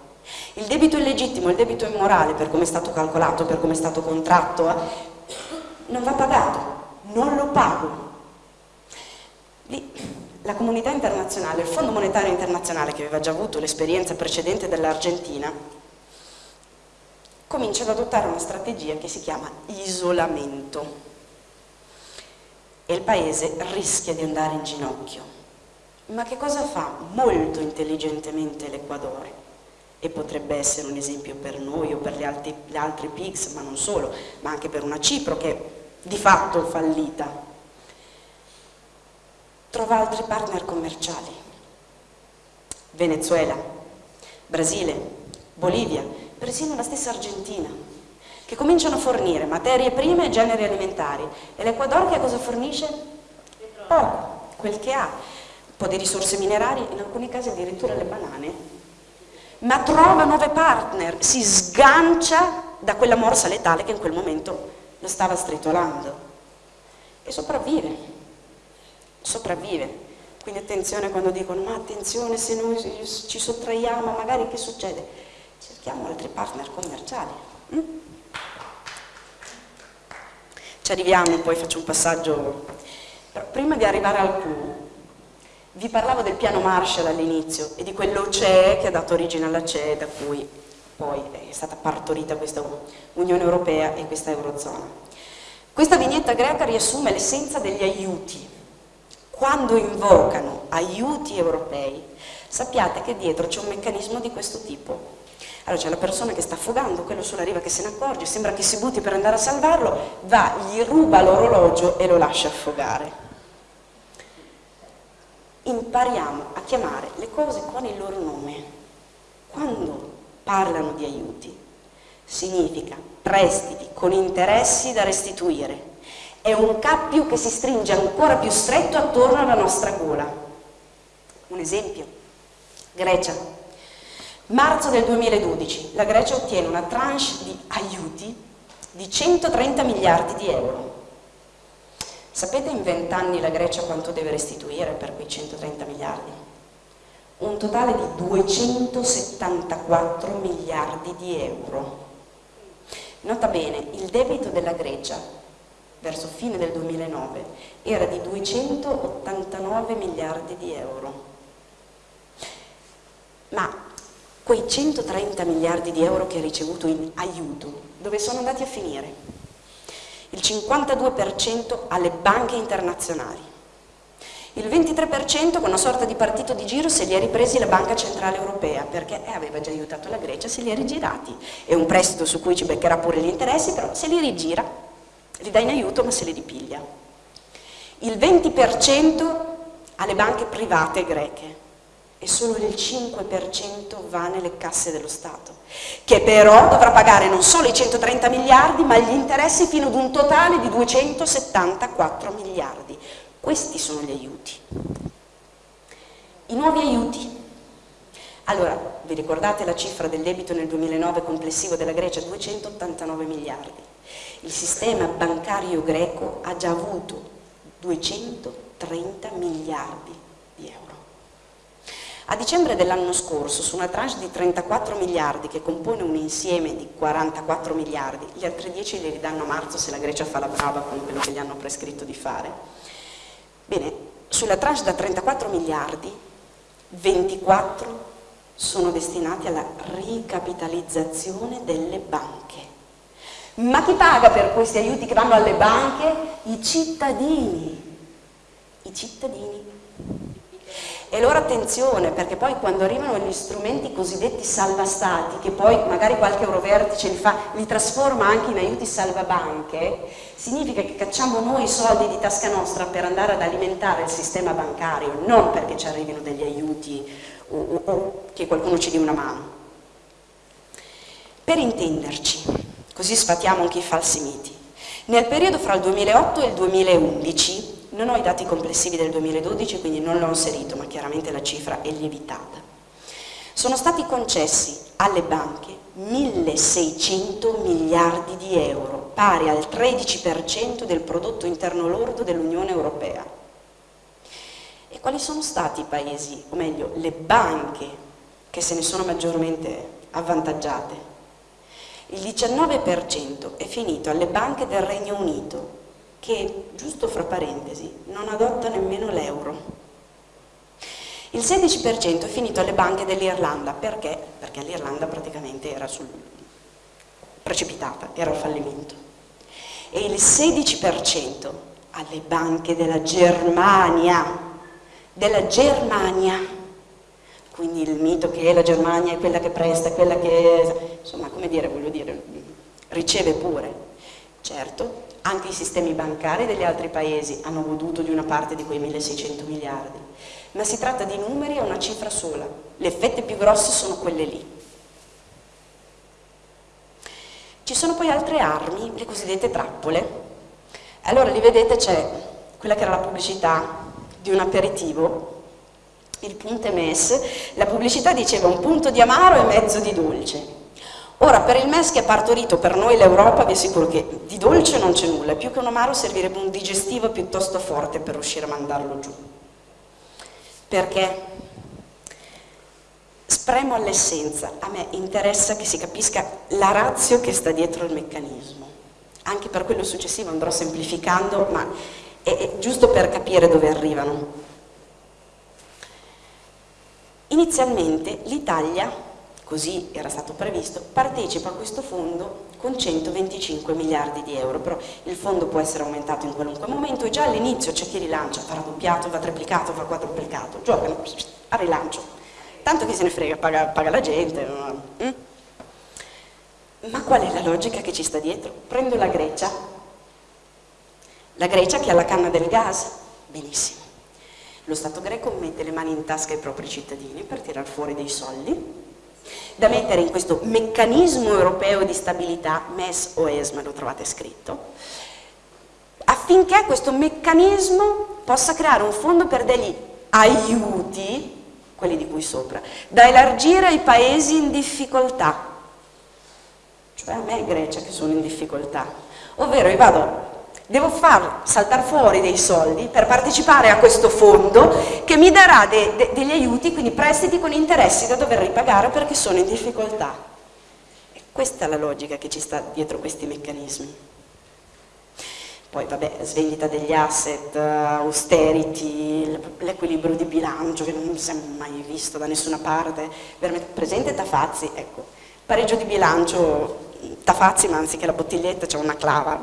il debito illegittimo, il debito immorale, per come è stato calcolato, per come è stato contratto, non va pagato, non lo pago. Lì la comunità internazionale, il Fondo Monetario Internazionale, che aveva già avuto l'esperienza precedente dell'Argentina, comincia ad adottare una strategia che si chiama isolamento e il paese rischia di andare in ginocchio. Ma che cosa fa molto intelligentemente l'Equador? E potrebbe essere un esempio per noi o per gli altri, gli altri PIGS, ma non solo, ma anche per una Cipro che è di fatto fallita. Trova altri partner commerciali, Venezuela, Brasile, Bolivia, persino la stessa Argentina, che cominciano a fornire materie prime e generi alimentari. E l'Equador che cosa fornisce? Poco, quel che ha. Un po' di risorse minerarie, in alcuni casi addirittura le banane, ma trova nuove partner, si sgancia da quella morsa letale che in quel momento lo stava stritolando e sopravvive, sopravvive. Quindi attenzione quando dicono ma attenzione se noi ci sottraiamo magari che succede? Cerchiamo altri partner commerciali. Mm? Ci arriviamo, poi faccio un passaggio. Prima di arrivare al clou, vi parlavo del piano Marshall all'inizio e di quell'OCE che ha dato origine alla CE da cui poi è stata partorita questa Unione Europea e questa Eurozona. Questa vignetta greca riassume l'essenza degli aiuti. Quando invocano aiuti europei, sappiate che dietro c'è un meccanismo di questo tipo. Allora c'è la persona che sta affogando, quello sulla riva che se ne accorge, sembra che si butti per andare a salvarlo, va, gli ruba l'orologio e lo lascia affogare impariamo a chiamare le cose con il loro nome. Quando parlano di aiuti, significa prestiti con interessi da restituire. È un cappio che si stringe ancora più stretto attorno alla nostra gola. Un esempio, Grecia. Marzo del 2012 la Grecia ottiene una tranche di aiuti di 130 miliardi di euro. Sapete in 20 anni la Grecia quanto deve restituire per quei 130 miliardi? Un totale di 274 miliardi di euro. Nota bene, il debito della Grecia verso fine del 2009 era di 289 miliardi di euro. Ma quei 130 miliardi di euro che ha ricevuto in aiuto, dove sono andati a finire? Il 52% alle banche internazionali, il 23% con una sorta di partito di giro se li è ripresi la Banca Centrale Europea perché eh, aveva già aiutato la Grecia, se li è rigirati. È un prestito su cui ci beccherà pure gli interessi, però se li rigira, li dà in aiuto ma se li ripiglia. Il 20% alle banche private greche, e solo il 5% va nelle casse dello Stato, che però dovrà pagare non solo i 130 miliardi, ma gli interessi fino ad un totale di 274 miliardi. Questi sono gli aiuti. I nuovi aiuti. Allora, vi ricordate la cifra del debito nel 2009 complessivo della Grecia? 289 miliardi. Il sistema bancario greco ha già avuto 230 miliardi a dicembre dell'anno scorso, su una tranche di 34 miliardi che compone un insieme di 44 miliardi, gli altri 10 li ridanno a marzo se la Grecia fa la brava con quello che gli hanno prescritto di fare. Bene, sulla tranche da 34 miliardi, 24 sono destinati alla ricapitalizzazione delle banche. Ma chi paga per questi aiuti che vanno alle banche? I cittadini. I cittadini. E allora attenzione, perché poi quando arrivano gli strumenti cosiddetti salvastati, che poi magari qualche eurovertice li, fa, li trasforma anche in aiuti salvabanche, significa che cacciamo noi i soldi di tasca nostra per andare ad alimentare il sistema bancario, non perché ci arrivino degli aiuti o, o, o che qualcuno ci dia una mano. Per intenderci, così sfatiamo anche i falsi miti, nel periodo fra il 2008 e il 2011 non ho i dati complessivi del 2012, quindi non l'ho inserito, ma chiaramente la cifra è lievitata. Sono stati concessi alle banche 1600 miliardi di euro, pari al 13% del prodotto interno lordo dell'Unione Europea. E quali sono stati i paesi, o meglio, le banche che se ne sono maggiormente avvantaggiate? Il 19% è finito alle banche del Regno Unito, che, giusto fra parentesi, non adotta nemmeno l'euro. Il 16% è finito alle banche dell'Irlanda, perché? Perché l'Irlanda praticamente era sul... precipitata, era al fallimento. E il 16% alle banche della Germania, della Germania, quindi il mito che la Germania è quella che presta, quella che, insomma, come dire, voglio dire, riceve pure. Certo, anche i sistemi bancari degli altri paesi hanno goduto di una parte di quei 1600 miliardi, ma si tratta di numeri a una cifra sola. Le fette più grosse sono quelle lì. Ci sono poi altre armi, le cosiddette trappole. Allora, li vedete, c'è quella che era la pubblicità di un aperitivo, il punte mes, la pubblicità diceva un punto di amaro e mezzo di dolce. Ora, per il MES che ha partorito per noi l'Europa, vi assicuro che di dolce non c'è nulla, più che un amaro servirebbe un digestivo piuttosto forte per riuscire a mandarlo giù. Perché? Spremo all'essenza, a me interessa che si capisca la razio che sta dietro il meccanismo. Anche per quello successivo andrò semplificando, ma è, giusto per capire dove arrivano. Inizialmente l'Italia così era stato previsto, partecipa a questo fondo con 125 miliardi di euro, però il fondo può essere aumentato in qualunque momento e già all'inizio c'è chi rilancia, va raddoppiato, va triplicato, va quadruplicato, giocano a rilancio, tanto chi se ne frega, paga, paga la gente. Mm? Ma qual è la logica che ci sta dietro? Prendo la Grecia, la Grecia che ha la canna del gas, benissimo. Lo Stato greco mette le mani in tasca ai propri cittadini per tirar fuori dei soldi, da mettere in questo meccanismo europeo di stabilità, MES o ESMA, lo trovate scritto, affinché questo meccanismo possa creare un fondo per degli aiuti quelli di cui sopra, da elargire ai paesi in difficoltà, cioè a me Grecia che sono in difficoltà, ovvero io vado devo far saltare fuori dei soldi per partecipare a questo fondo che mi darà de, de, degli aiuti, quindi prestiti con interessi da dover ripagare perché sono in difficoltà. E questa è la logica che ci sta dietro questi meccanismi. Poi vabbè, svendita degli asset, austerity, l'equilibrio di bilancio che non si è mai visto da nessuna parte, veramente presente Tafazzi, ecco, pareggio di bilancio, Tafazzi ma anziché la bottiglietta c'è una clava,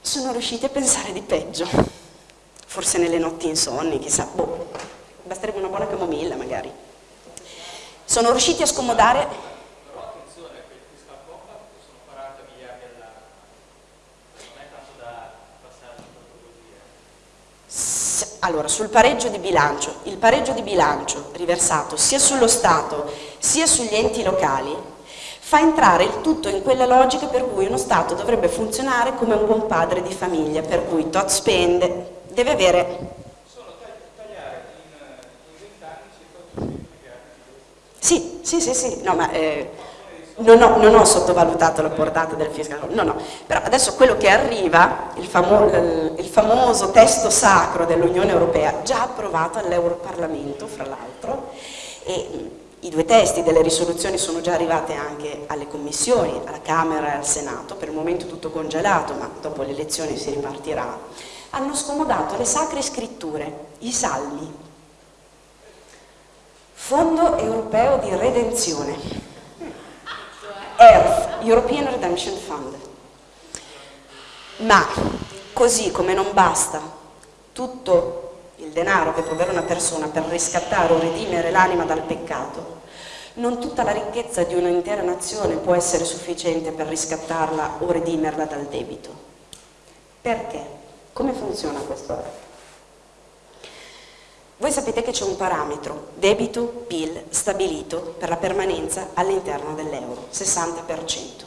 sono riusciti a pensare di peggio. Forse nelle notti insonni, chissà, boh, basterebbe una buona camomilla magari. Sono riusciti a scomodare...
Però attenzione, quel fiscal compact sono 40 miliardi all'anno, non è tanto da passare
così. Allora, sul pareggio di bilancio, il pareggio di bilancio riversato sia sullo Stato sia sugli enti locali fa entrare il tutto in quella logica per cui uno Stato dovrebbe funzionare come un buon padre di famiglia, per cui tot spende, deve avere...
Sono tagliare in, 20 anni circa 800 miliardi
Sì, sì, sì, sì, no, ma eh, non, ho, non, ho, sottovalutato la portata del fiscal, no, no, però adesso quello che arriva, il, famo, il famoso testo sacro dell'Unione Europea, già approvato all'Europarlamento, fra l'altro, e i due testi delle risoluzioni sono già arrivate anche alle commissioni, alla Camera e al Senato, per il momento tutto congelato, ma dopo le elezioni si ripartirà, hanno scomodato le sacre scritture, i salmi, Fondo Europeo di Redenzione, ERF, European Redemption Fund. Ma così come non basta tutto denaro che può avere una persona per riscattare o redimere l'anima dal peccato, non tutta la ricchezza di un'intera nazione può essere sufficiente per riscattarla o redimerla dal debito. Perché? Come funziona questo? Voi sapete che c'è un parametro, debito-PIL, stabilito per la permanenza all'interno dell'euro, 60%.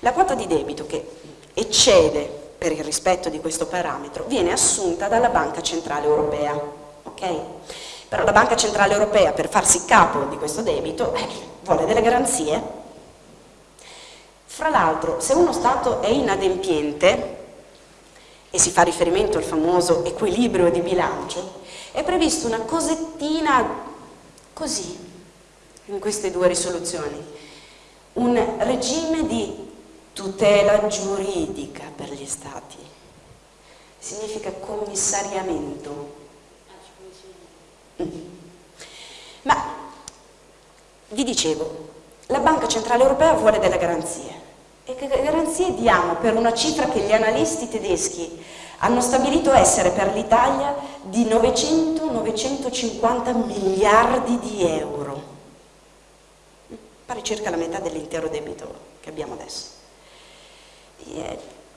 La quota di debito che eccede per il rispetto di questo parametro, viene assunta dalla Banca Centrale Europea. Okay? Però la Banca Centrale Europea, per farsi capo di questo debito, eh, vuole delle garanzie. Fra l'altro, se uno Stato è inadempiente, e si fa riferimento al famoso equilibrio di bilancio, è prevista una cosettina così, in queste due risoluzioni, un regime di tutela giuridica per gli stati, significa commissariamento. Ma vi dicevo, la Banca Centrale Europea vuole delle garanzie. E che garanzie diamo per una cifra che gli analisti tedeschi hanno stabilito essere per l'Italia di 900-950 miliardi di euro? Pare circa la metà dell'intero debito che abbiamo adesso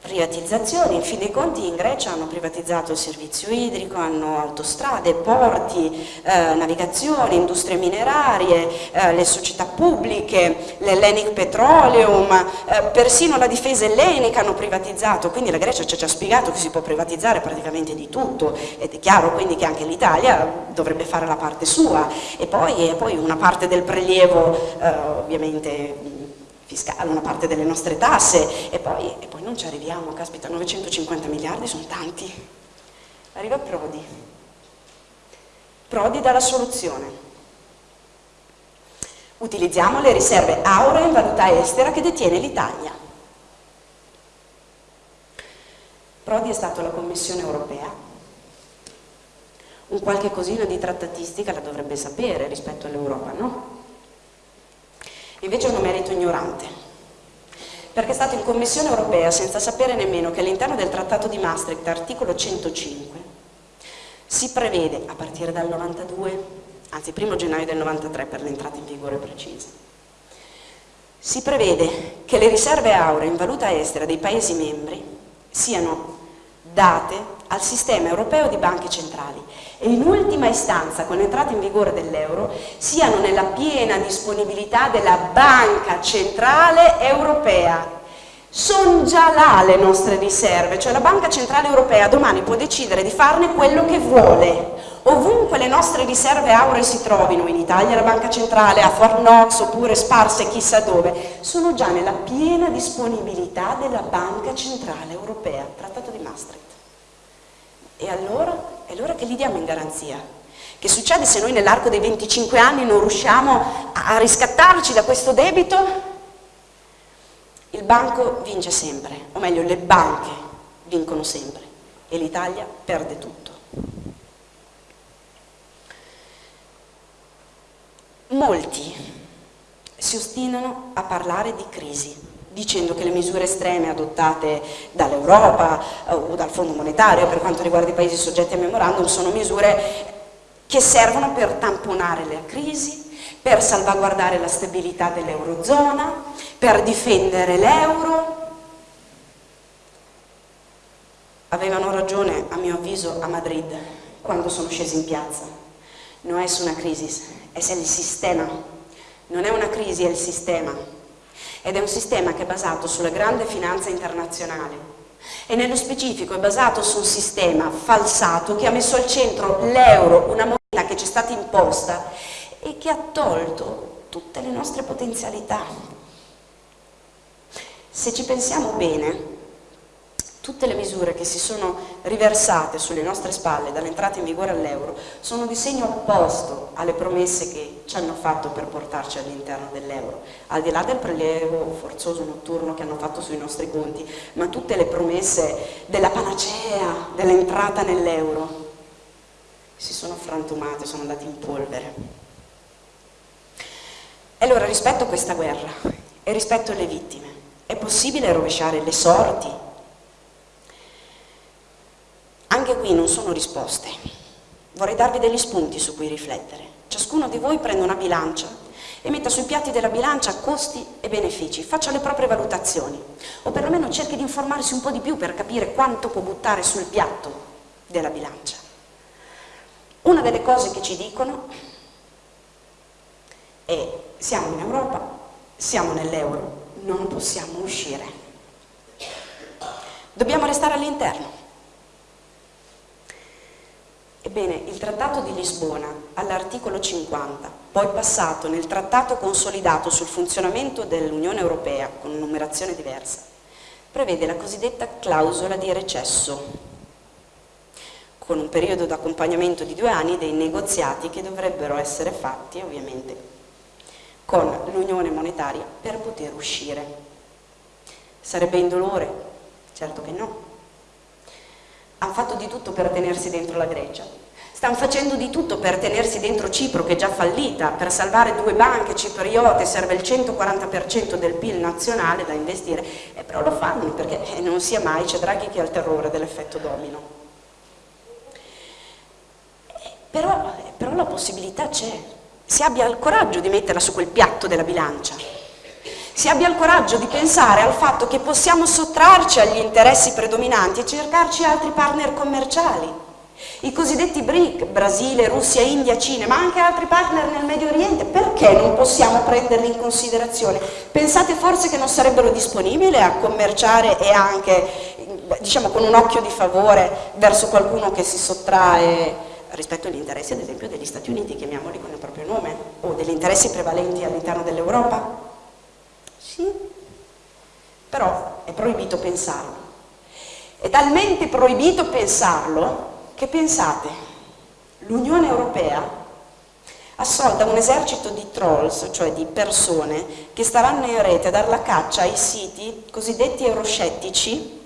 privatizzazioni, in fin dei conti in Grecia hanno privatizzato il servizio idrico, hanno autostrade, porti, eh, navigazione, industrie minerarie, eh, le società pubbliche, l'Hellenic Petroleum, eh, persino la difesa ellenica hanno privatizzato, quindi la Grecia ci ha già spiegato che si può privatizzare praticamente di tutto. Ed è chiaro quindi che anche l'Italia dovrebbe fare la parte sua. E poi, e poi una parte del prelievo eh, ovviamente fiscale, una parte delle nostre tasse e poi, e poi non ci arriviamo, caspita, 950 miliardi sono tanti. Arriva Prodi. Prodi dà la soluzione. Utilizziamo le riserve auree in valuta estera che detiene l'Italia. Prodi è stato alla Commissione europea, un qualche cosino di trattatistica la dovrebbe sapere rispetto all'Europa, no? Invece è un merito ignorante, perché è stato in Commissione europea senza sapere nemmeno che all'interno del Trattato di Maastricht, articolo 105, si prevede a partire dal 92, anzi 1 gennaio del 93 per l'entrata in vigore precisa, si prevede che le riserve auree in valuta estera dei Paesi membri siano date al sistema europeo di banche centrali e in ultima istanza con l'entrata in vigore dell'euro siano nella piena disponibilità della banca centrale europea Sono già là le nostre riserve, cioè la Banca Centrale Europea domani può decidere di farne quello che vuole. Ovunque le nostre riserve auree si trovino, in Italia la Banca Centrale, a Fort Knox oppure sparse chissà dove, sono già nella piena disponibilità della Banca Centrale Europea, Trattato di Maastricht. E allora? E allora che li diamo in garanzia? Che succede se noi nell'arco dei 25 anni non riusciamo a riscattarci da questo debito? Il banco vince sempre, o meglio le banche vincono sempre e l'Italia perde tutto. Molti si ostinano a parlare di crisi, dicendo che le misure estreme adottate dall'Europa eh, o dal Fondo Monetario per quanto riguarda i paesi soggetti a memorandum sono misure che servono per tamponare la crisi, per salvaguardare la stabilità dell'Eurozona, per difendere l'euro. Avevano ragione, a mio avviso, a Madrid, quando sono scesi in piazza. Non è una crisi, è il sistema. Non è una crisi, è il sistema. Ed è un sistema che è basato sulla grande finanza internazionale, e nello specifico è basato su un sistema falsato che ha messo al centro l'euro, una moneta che ci è stata imposta e che ha tolto tutte le nostre potenzialità. Se ci pensiamo bene, tutte le misure che si sono riversate sulle nostre spalle dall'entrata in vigore all'euro sono di segno opposto alle promesse che ci hanno fatto per portarci all'interno dell'euro, al di là del prelievo forzoso notturno che hanno fatto sui nostri conti, ma tutte le promesse della panacea, dell'entrata nell'euro, si sono frantumate, sono andate in polvere. E allora rispetto a questa guerra e rispetto alle vittime, è possibile rovesciare le sorti? Anche qui non sono risposte. Vorrei darvi degli spunti su cui riflettere. Ciascuno di voi prende una bilancia e metta sui piatti della bilancia costi e benefici, faccia le proprie valutazioni o perlomeno cerchi di informarsi un po' di più per capire quanto può buttare sul piatto della bilancia. Una delle cose che ci dicono è siamo in Europa, siamo nell'euro, non possiamo uscire. Dobbiamo restare all'interno. Ebbene, il Trattato di Lisbona, all'articolo 50, poi passato nel Trattato consolidato sul funzionamento dell'Unione Europea, con numerazione diversa, prevede la cosiddetta clausola di recesso, con un periodo d'accompagnamento di due anni dei negoziati che dovrebbero essere fatti ovviamente con l'unione monetaria per poter uscire. Sarebbe indolore? Certo che no. Hanno fatto di tutto per tenersi dentro la Grecia, stanno facendo di tutto per tenersi dentro Cipro che è già fallita, per salvare due banche cipriote serve il 140% del PIL nazionale da investire, eh, però lo fanno perché eh, non sia mai, c'è Draghi che ha il terrore dell'effetto domino. Eh, però, però la possibilità c'è, si abbia il coraggio di metterla su quel piatto della bilancia, si abbia il coraggio di pensare al fatto che possiamo sottrarci agli interessi predominanti e cercarci altri partner commerciali, i cosiddetti BRIC, Brasile, Russia, India, Cina, ma anche altri partner nel Medio Oriente, perché non possiamo prenderli in considerazione? Pensate forse che non sarebbero disponibili a commerciare e anche, diciamo, con un occhio di favore verso qualcuno che si sottrae rispetto agli interessi ad esempio degli Stati Uniti, chiamiamoli con il proprio nome, o degli interessi prevalenti all'interno dell'Europa? Sì, però è proibito pensarlo. È talmente proibito pensarlo che pensate, l'Unione Europea assolda un esercito di trolls, cioè di persone che staranno in rete a dar la caccia ai siti cosiddetti euroscettici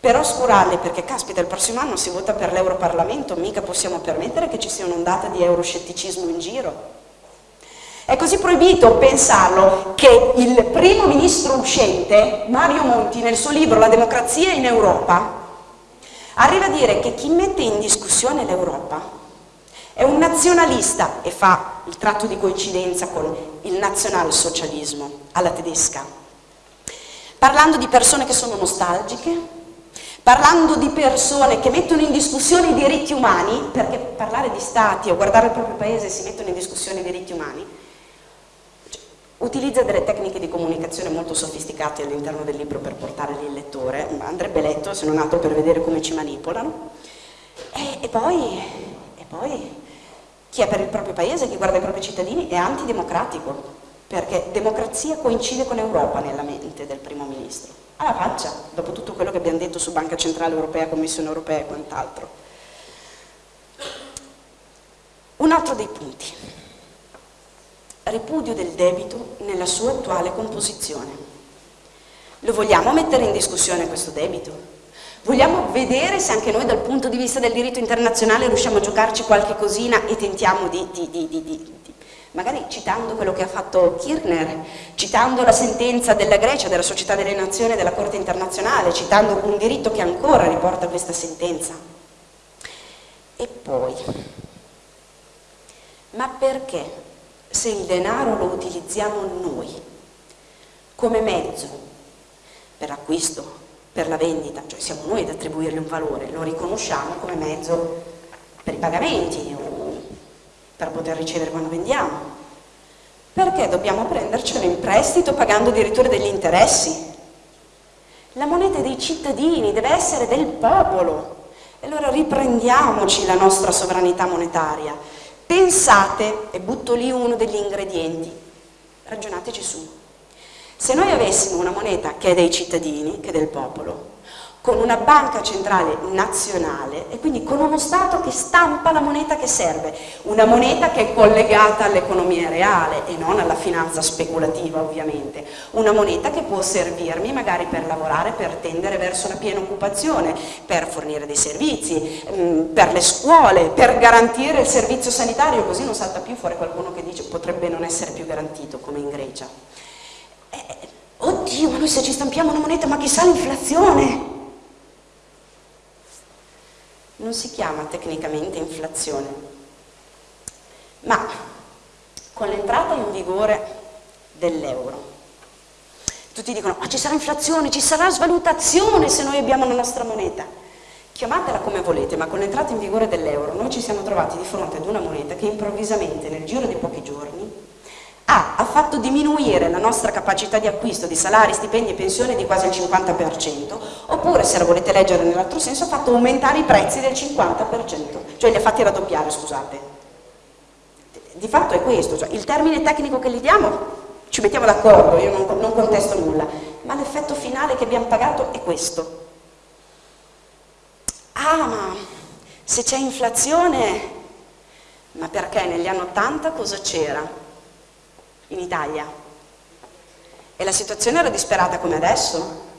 per oscurarli, perché caspita il prossimo anno si vota per l'Europarlamento, mica possiamo permettere che ci sia un'ondata di euroscetticismo in giro. È così proibito pensarlo che il primo ministro uscente, Mario Monti, nel suo libro La democrazia in Europa, arriva a dire che chi mette in discussione l'Europa è un nazionalista e fa il tratto di coincidenza con il nazionalsocialismo alla tedesca, parlando di persone che sono nostalgiche, parlando di persone che mettono in discussione i diritti umani, perché parlare di stati o guardare il proprio paese si mettono in discussione i diritti umani, utilizza delle tecniche di comunicazione molto sofisticate all'interno del libro per portare il lettore, andrebbe letto se non altro per vedere come ci manipolano, e, e, poi, e poi chi è per il proprio paese, chi guarda i propri cittadini è antidemocratico, perché democrazia coincide con Europa nella mente del primo ministro. Alla faccia, dopo tutto quello che abbiamo detto su Banca Centrale Europea, Commissione Europea e quant'altro. Un altro dei punti, ripudio del debito nella sua attuale composizione. Lo vogliamo mettere in discussione questo debito? Vogliamo vedere se anche noi dal punto di vista del diritto internazionale riusciamo a giocarci qualche cosina e tentiamo di, di, di, di magari citando quello che ha fatto Kirchner, citando la sentenza della Grecia, della Società delle Nazioni della Corte Internazionale, citando un diritto che ancora riporta questa sentenza. E poi, ma perché se il denaro lo utilizziamo noi come mezzo per l'acquisto, per la vendita, cioè siamo noi ad attribuirgli un valore, lo riconosciamo come mezzo per i pagamenti per poter ricevere quando vendiamo. Perché dobbiamo prendercelo in prestito pagando addirittura degli interessi? La moneta dei cittadini, deve essere del popolo. E allora riprendiamoci la nostra sovranità monetaria. Pensate, e butto lì uno degli ingredienti, ragionateci su. Se noi avessimo una moneta che è dei cittadini, che è del popolo, con una banca centrale nazionale e quindi con uno Stato che stampa la moneta che serve, una moneta che è collegata all'economia reale e non alla finanza speculativa ovviamente, una moneta che può servirmi magari per lavorare, per tendere verso la piena occupazione, per fornire dei servizi, mm, per le scuole, per garantire il servizio sanitario, così non salta più fuori qualcuno che dice potrebbe non essere più garantito come in Grecia. Eh, oddio, ma noi se ci stampiamo una moneta, ma chissà l'inflazione! Non si chiama tecnicamente inflazione, ma con l'entrata in vigore dell'euro. Tutti dicono, ma ci sarà inflazione, ci sarà svalutazione se noi abbiamo la nostra moneta. Chiamatela come volete, ma con l'entrata in vigore dell'euro noi ci siamo trovati di fronte ad una moneta che improvvisamente nel giro di pochi giorni ha, ha fatto diminuire la nostra capacità di acquisto di salari, stipendi e pensioni di quasi il 50%, oppure se la volete leggere nell'altro senso ha fatto aumentare i prezzi del 50%, cioè li ha fatti raddoppiare, scusate. Di fatto è questo, cioè il termine tecnico che gli diamo ci mettiamo d'accordo, io non, non contesto nulla, ma l'effetto finale che abbiamo pagato è questo. Ah, ma se c'è inflazione, ma perché negli anni 80 cosa c'era? In Italia. E la situazione era disperata come adesso?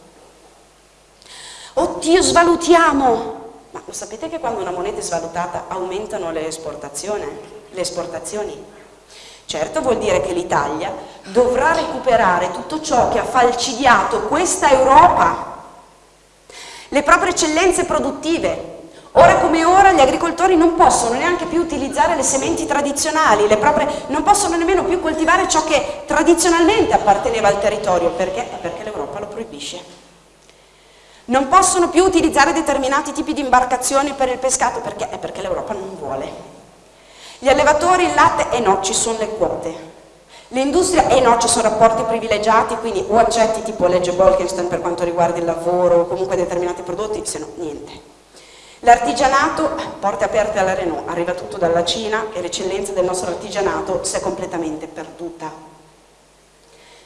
Oddio, svalutiamo! Ma lo sapete che quando una moneta è svalutata aumentano le esportazioni? Le esportazioni? Certo vuol dire che l'Italia dovrà recuperare tutto ciò che ha falcidiato questa Europa, le proprie eccellenze produttive, Ora come ora gli agricoltori non possono neanche più utilizzare le sementi tradizionali, le proprie, non possono nemmeno più coltivare ciò che tradizionalmente apparteneva al territorio, perché? Perché l'Europa lo proibisce. Non possono più utilizzare determinati tipi di imbarcazioni per il pescato, perché? Perché l'Europa non vuole. Gli allevatori il latte, e eh no, ci sono le quote. L'industria, e eh no, ci sono rapporti privilegiati, quindi o accetti tipo legge Bolkestein per quanto riguarda il lavoro o comunque determinati prodotti, se no niente. L'artigianato, porte aperte alla Renault, arriva tutto dalla Cina e l'eccellenza del nostro artigianato si è completamente perduta.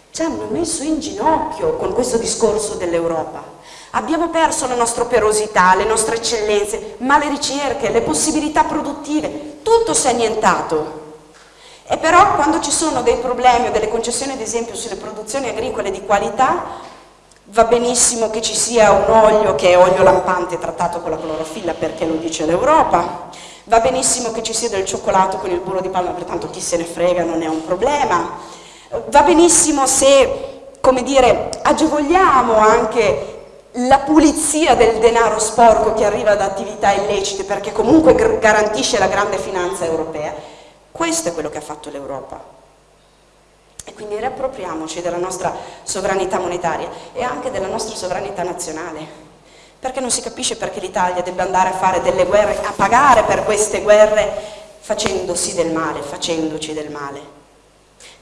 Ci hanno messo in ginocchio con questo discorso dell'Europa. Abbiamo perso la nostra operosità, le nostre eccellenze, ma le ricerche, le possibilità produttive, tutto si è annientato. E però quando ci sono dei problemi o delle concessioni ad esempio sulle produzioni agricole di qualità, Va benissimo che ci sia un olio che è olio lampante trattato con la clorofilla perché lo dice l'Europa, va benissimo che ci sia del cioccolato con il burro di palma, pertanto chi se ne frega non è un problema, va benissimo se, come dire, agevoliamo anche la pulizia del denaro sporco che arriva da attività illecite perché comunque garantisce la grande finanza europea. Questo è quello che ha fatto l'Europa. E quindi riappropriamoci della nostra sovranità monetaria e anche della nostra sovranità nazionale. Perché non si capisce perché l'Italia debba andare a fare delle guerre, a pagare per queste guerre facendosi del male, facendoci del male.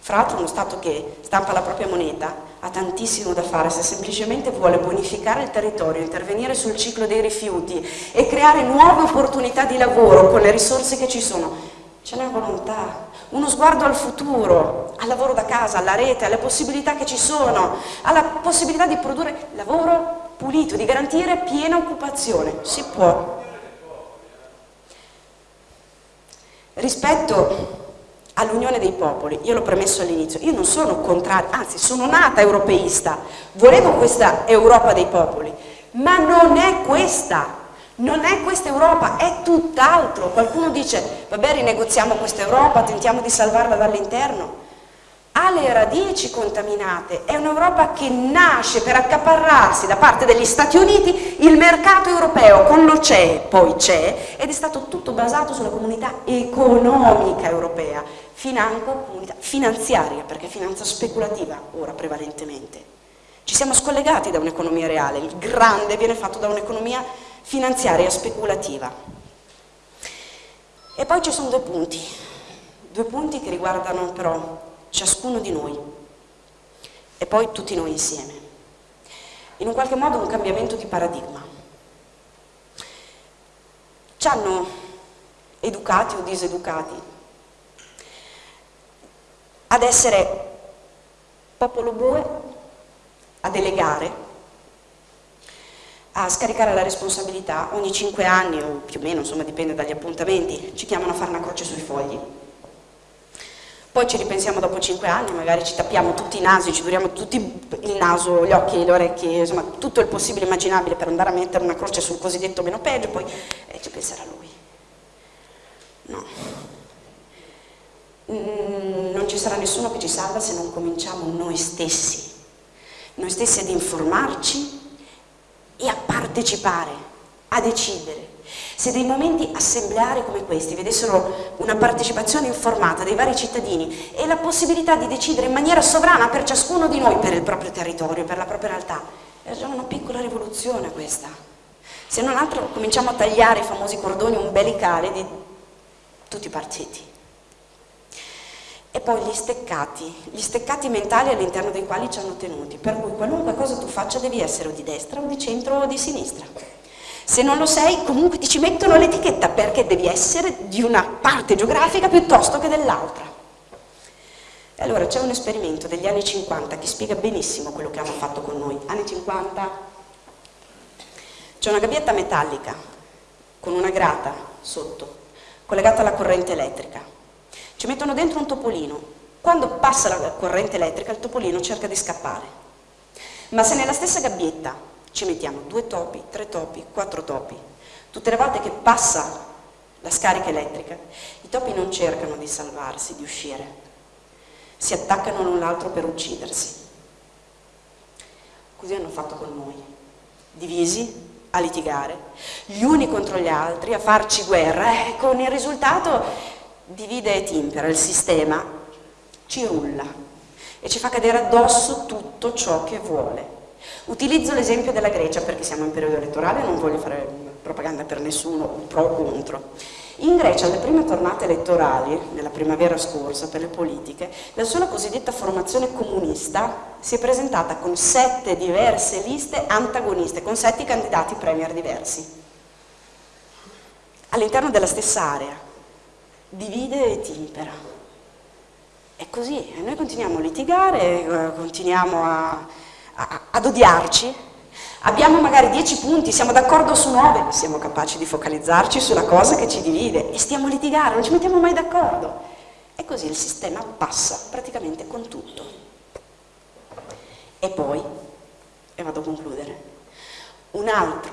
Fra l'altro uno Stato che stampa la propria moneta ha tantissimo da fare se semplicemente vuole bonificare il territorio, intervenire sul ciclo dei rifiuti e creare nuove opportunità di lavoro con le risorse che ci sono. Ce n'è volontà, uno sguardo al futuro, al lavoro da casa, alla rete, alle possibilità che ci sono, alla possibilità di produrre lavoro pulito, di garantire piena occupazione. Si può. Rispetto all'unione dei popoli, io l'ho premesso all'inizio, io non sono contraria, anzi sono nata europeista, volevo questa Europa dei popoli, ma non è questa, non è questa Europa, è tutt'altro. Qualcuno dice, vabbè rinegoziamo questa Europa, tentiamo di salvarla dall'interno. Ha le radici contaminate, è un'Europa che nasce per accaparrarsi da parte degli Stati Uniti il mercato europeo, con lo c'è, poi c'è, ed è stato tutto basato sulla comunità economica europea, financo comunità finanziaria, perché finanza speculativa ora prevalentemente. Ci siamo scollegati da un'economia reale, il grande viene fatto da un'economia finanziaria speculativa. E poi ci sono due punti, due punti che riguardano però ciascuno di noi e poi tutti noi insieme. In un qualche modo un cambiamento di paradigma. Ci hanno educati o diseducati ad essere popolo bue, a delegare, a scaricare la responsabilità ogni cinque anni o più o meno, insomma dipende dagli appuntamenti, ci chiamano a fare una croce sui fogli. Poi ci ripensiamo dopo cinque anni, magari ci tappiamo tutti i nasi, ci duriamo tutti il naso, gli occhi, le orecchie, insomma tutto il possibile immaginabile per andare a mettere una croce sul cosiddetto meno peggio, poi eh, ci penserà lui. No. Mm, non ci sarà nessuno che ci salva se non cominciamo noi stessi, noi stessi ad informarci e a partecipare, a decidere. Se dei momenti assembleari come questi vedessero una partecipazione informata dei vari cittadini e la possibilità di decidere in maniera sovrana per ciascuno di noi, per il proprio territorio, per la propria realtà, è già una piccola rivoluzione questa. Se non altro cominciamo a tagliare i famosi cordoni umbilicali di tutti i partiti. E poi gli steccati, gli steccati mentali all'interno dei quali ci hanno tenuti, per cui qualunque cosa tu faccia devi essere o di destra o di centro o di sinistra. Se non lo sei, comunque ti ci mettono l'etichetta perché devi essere di una parte geografica piuttosto che dell'altra. E allora c'è un esperimento degli anni 50 che spiega benissimo quello che hanno fatto con noi. Anni 50, c'è una gabbietta metallica con una grata sotto, collegata alla corrente elettrica ci mettono dentro un topolino. Quando passa la corrente elettrica il topolino cerca di scappare. Ma se nella stessa gabbietta ci mettiamo due topi, tre topi, quattro topi, tutte le volte che passa la scarica elettrica, i topi non cercano di salvarsi, di uscire, si attaccano l'un l'altro per uccidersi. Così hanno fatto con noi, divisi a litigare, gli uni contro gli altri, a farci guerra, e con il risultato divide e timpera il sistema, ci rulla e ci fa cadere addosso tutto ciò che vuole. Utilizzo l'esempio della Grecia perché siamo in periodo elettorale e non voglio fare propaganda per nessuno, pro o contro. In Grecia, alle prime tornate elettorali, nella primavera scorsa, per le politiche, la sola cosiddetta formazione comunista si è presentata con sette diverse liste antagoniste, con sette candidati premier diversi, all'interno della stessa area divide e timpera. È così, e noi continuiamo a litigare, eh, continuiamo a, a, ad odiarci, abbiamo magari dieci punti, siamo d'accordo su nove, siamo capaci di focalizzarci sulla cosa che ci divide e stiamo a litigare, non ci mettiamo mai d'accordo. E così il sistema passa praticamente con tutto. E poi, e vado a concludere, un altro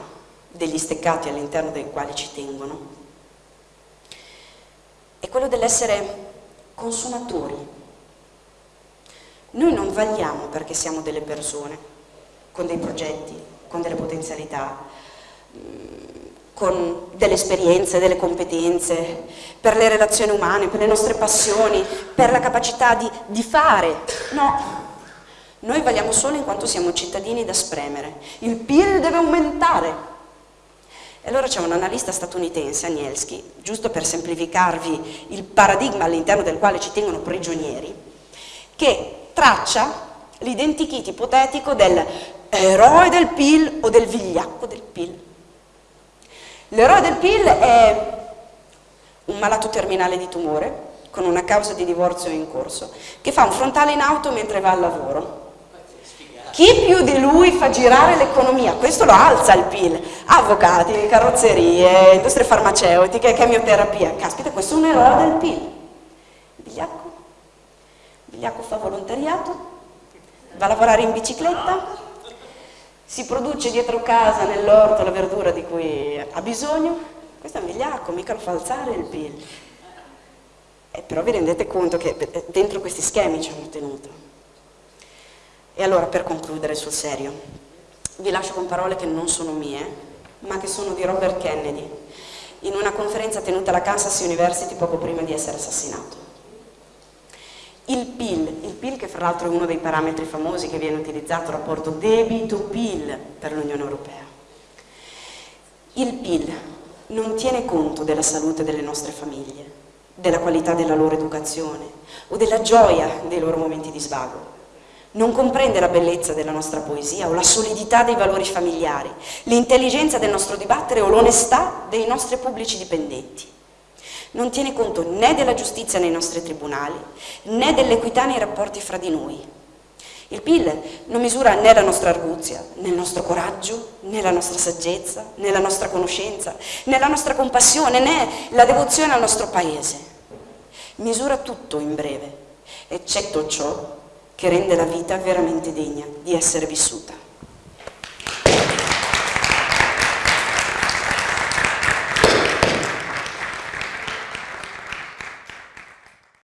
degli steccati all'interno dei quali ci tengono è quello dell'essere consumatori. Noi non vagliamo perché siamo delle persone, con dei progetti, con delle potenzialità, mm, con delle esperienze, delle competenze, per le relazioni umane, per le nostre passioni, per la capacità di, di fare. No, noi valiamo solo in quanto siamo cittadini da spremere. Il PIL deve aumentare, e allora c'è un analista statunitense, Anielski, giusto per semplificarvi il paradigma all'interno del quale ci tengono prigionieri, che traccia l'identikit ipotetico del eroe del PIL o del vigliacco del PIL. L'eroe del PIL è un malato terminale di tumore con una causa di divorzio in corso, che fa un frontale in auto mentre va al lavoro. Chi più di lui fa girare l'economia? Questo lo alza il PIL. Avvocati, carrozzerie, industrie farmaceutiche, chemioterapia. Caspita, questo è un eroe del PIL. Bigliacco? Bigliacco fa volontariato? Va a lavorare in bicicletta? Si produce dietro casa, nell'orto, la verdura di cui ha bisogno? Questo è un vigliacco, mica lo fa alzare il PIL. Eh, però vi rendete conto che eh, dentro questi schemi ci hanno tenuto. E allora per concludere sul serio, vi lascio con parole che non sono mie, ma che sono di Robert Kennedy, in una conferenza tenuta alla Kansas University poco prima di essere assassinato. Il PIL, il PIL che fra l'altro è uno dei parametri famosi che viene utilizzato, rapporto debito-PIL per l'Unione Europea. Il PIL non tiene conto della salute delle nostre famiglie, della qualità della loro educazione o della gioia dei loro momenti di svago. Non comprende la bellezza della nostra poesia o la solidità dei valori familiari, l'intelligenza del nostro dibattere o l'onestà dei nostri pubblici dipendenti. Non tiene conto né della giustizia nei nostri tribunali, né dell'equità nei rapporti fra di noi. Il PIL non misura né la nostra arguzia, né il nostro coraggio, né la nostra saggezza, né la nostra conoscenza, né la nostra compassione, né la devozione al nostro paese misura tutto in breve, eccetto ciò che rende la vita veramente degna di essere vissuta.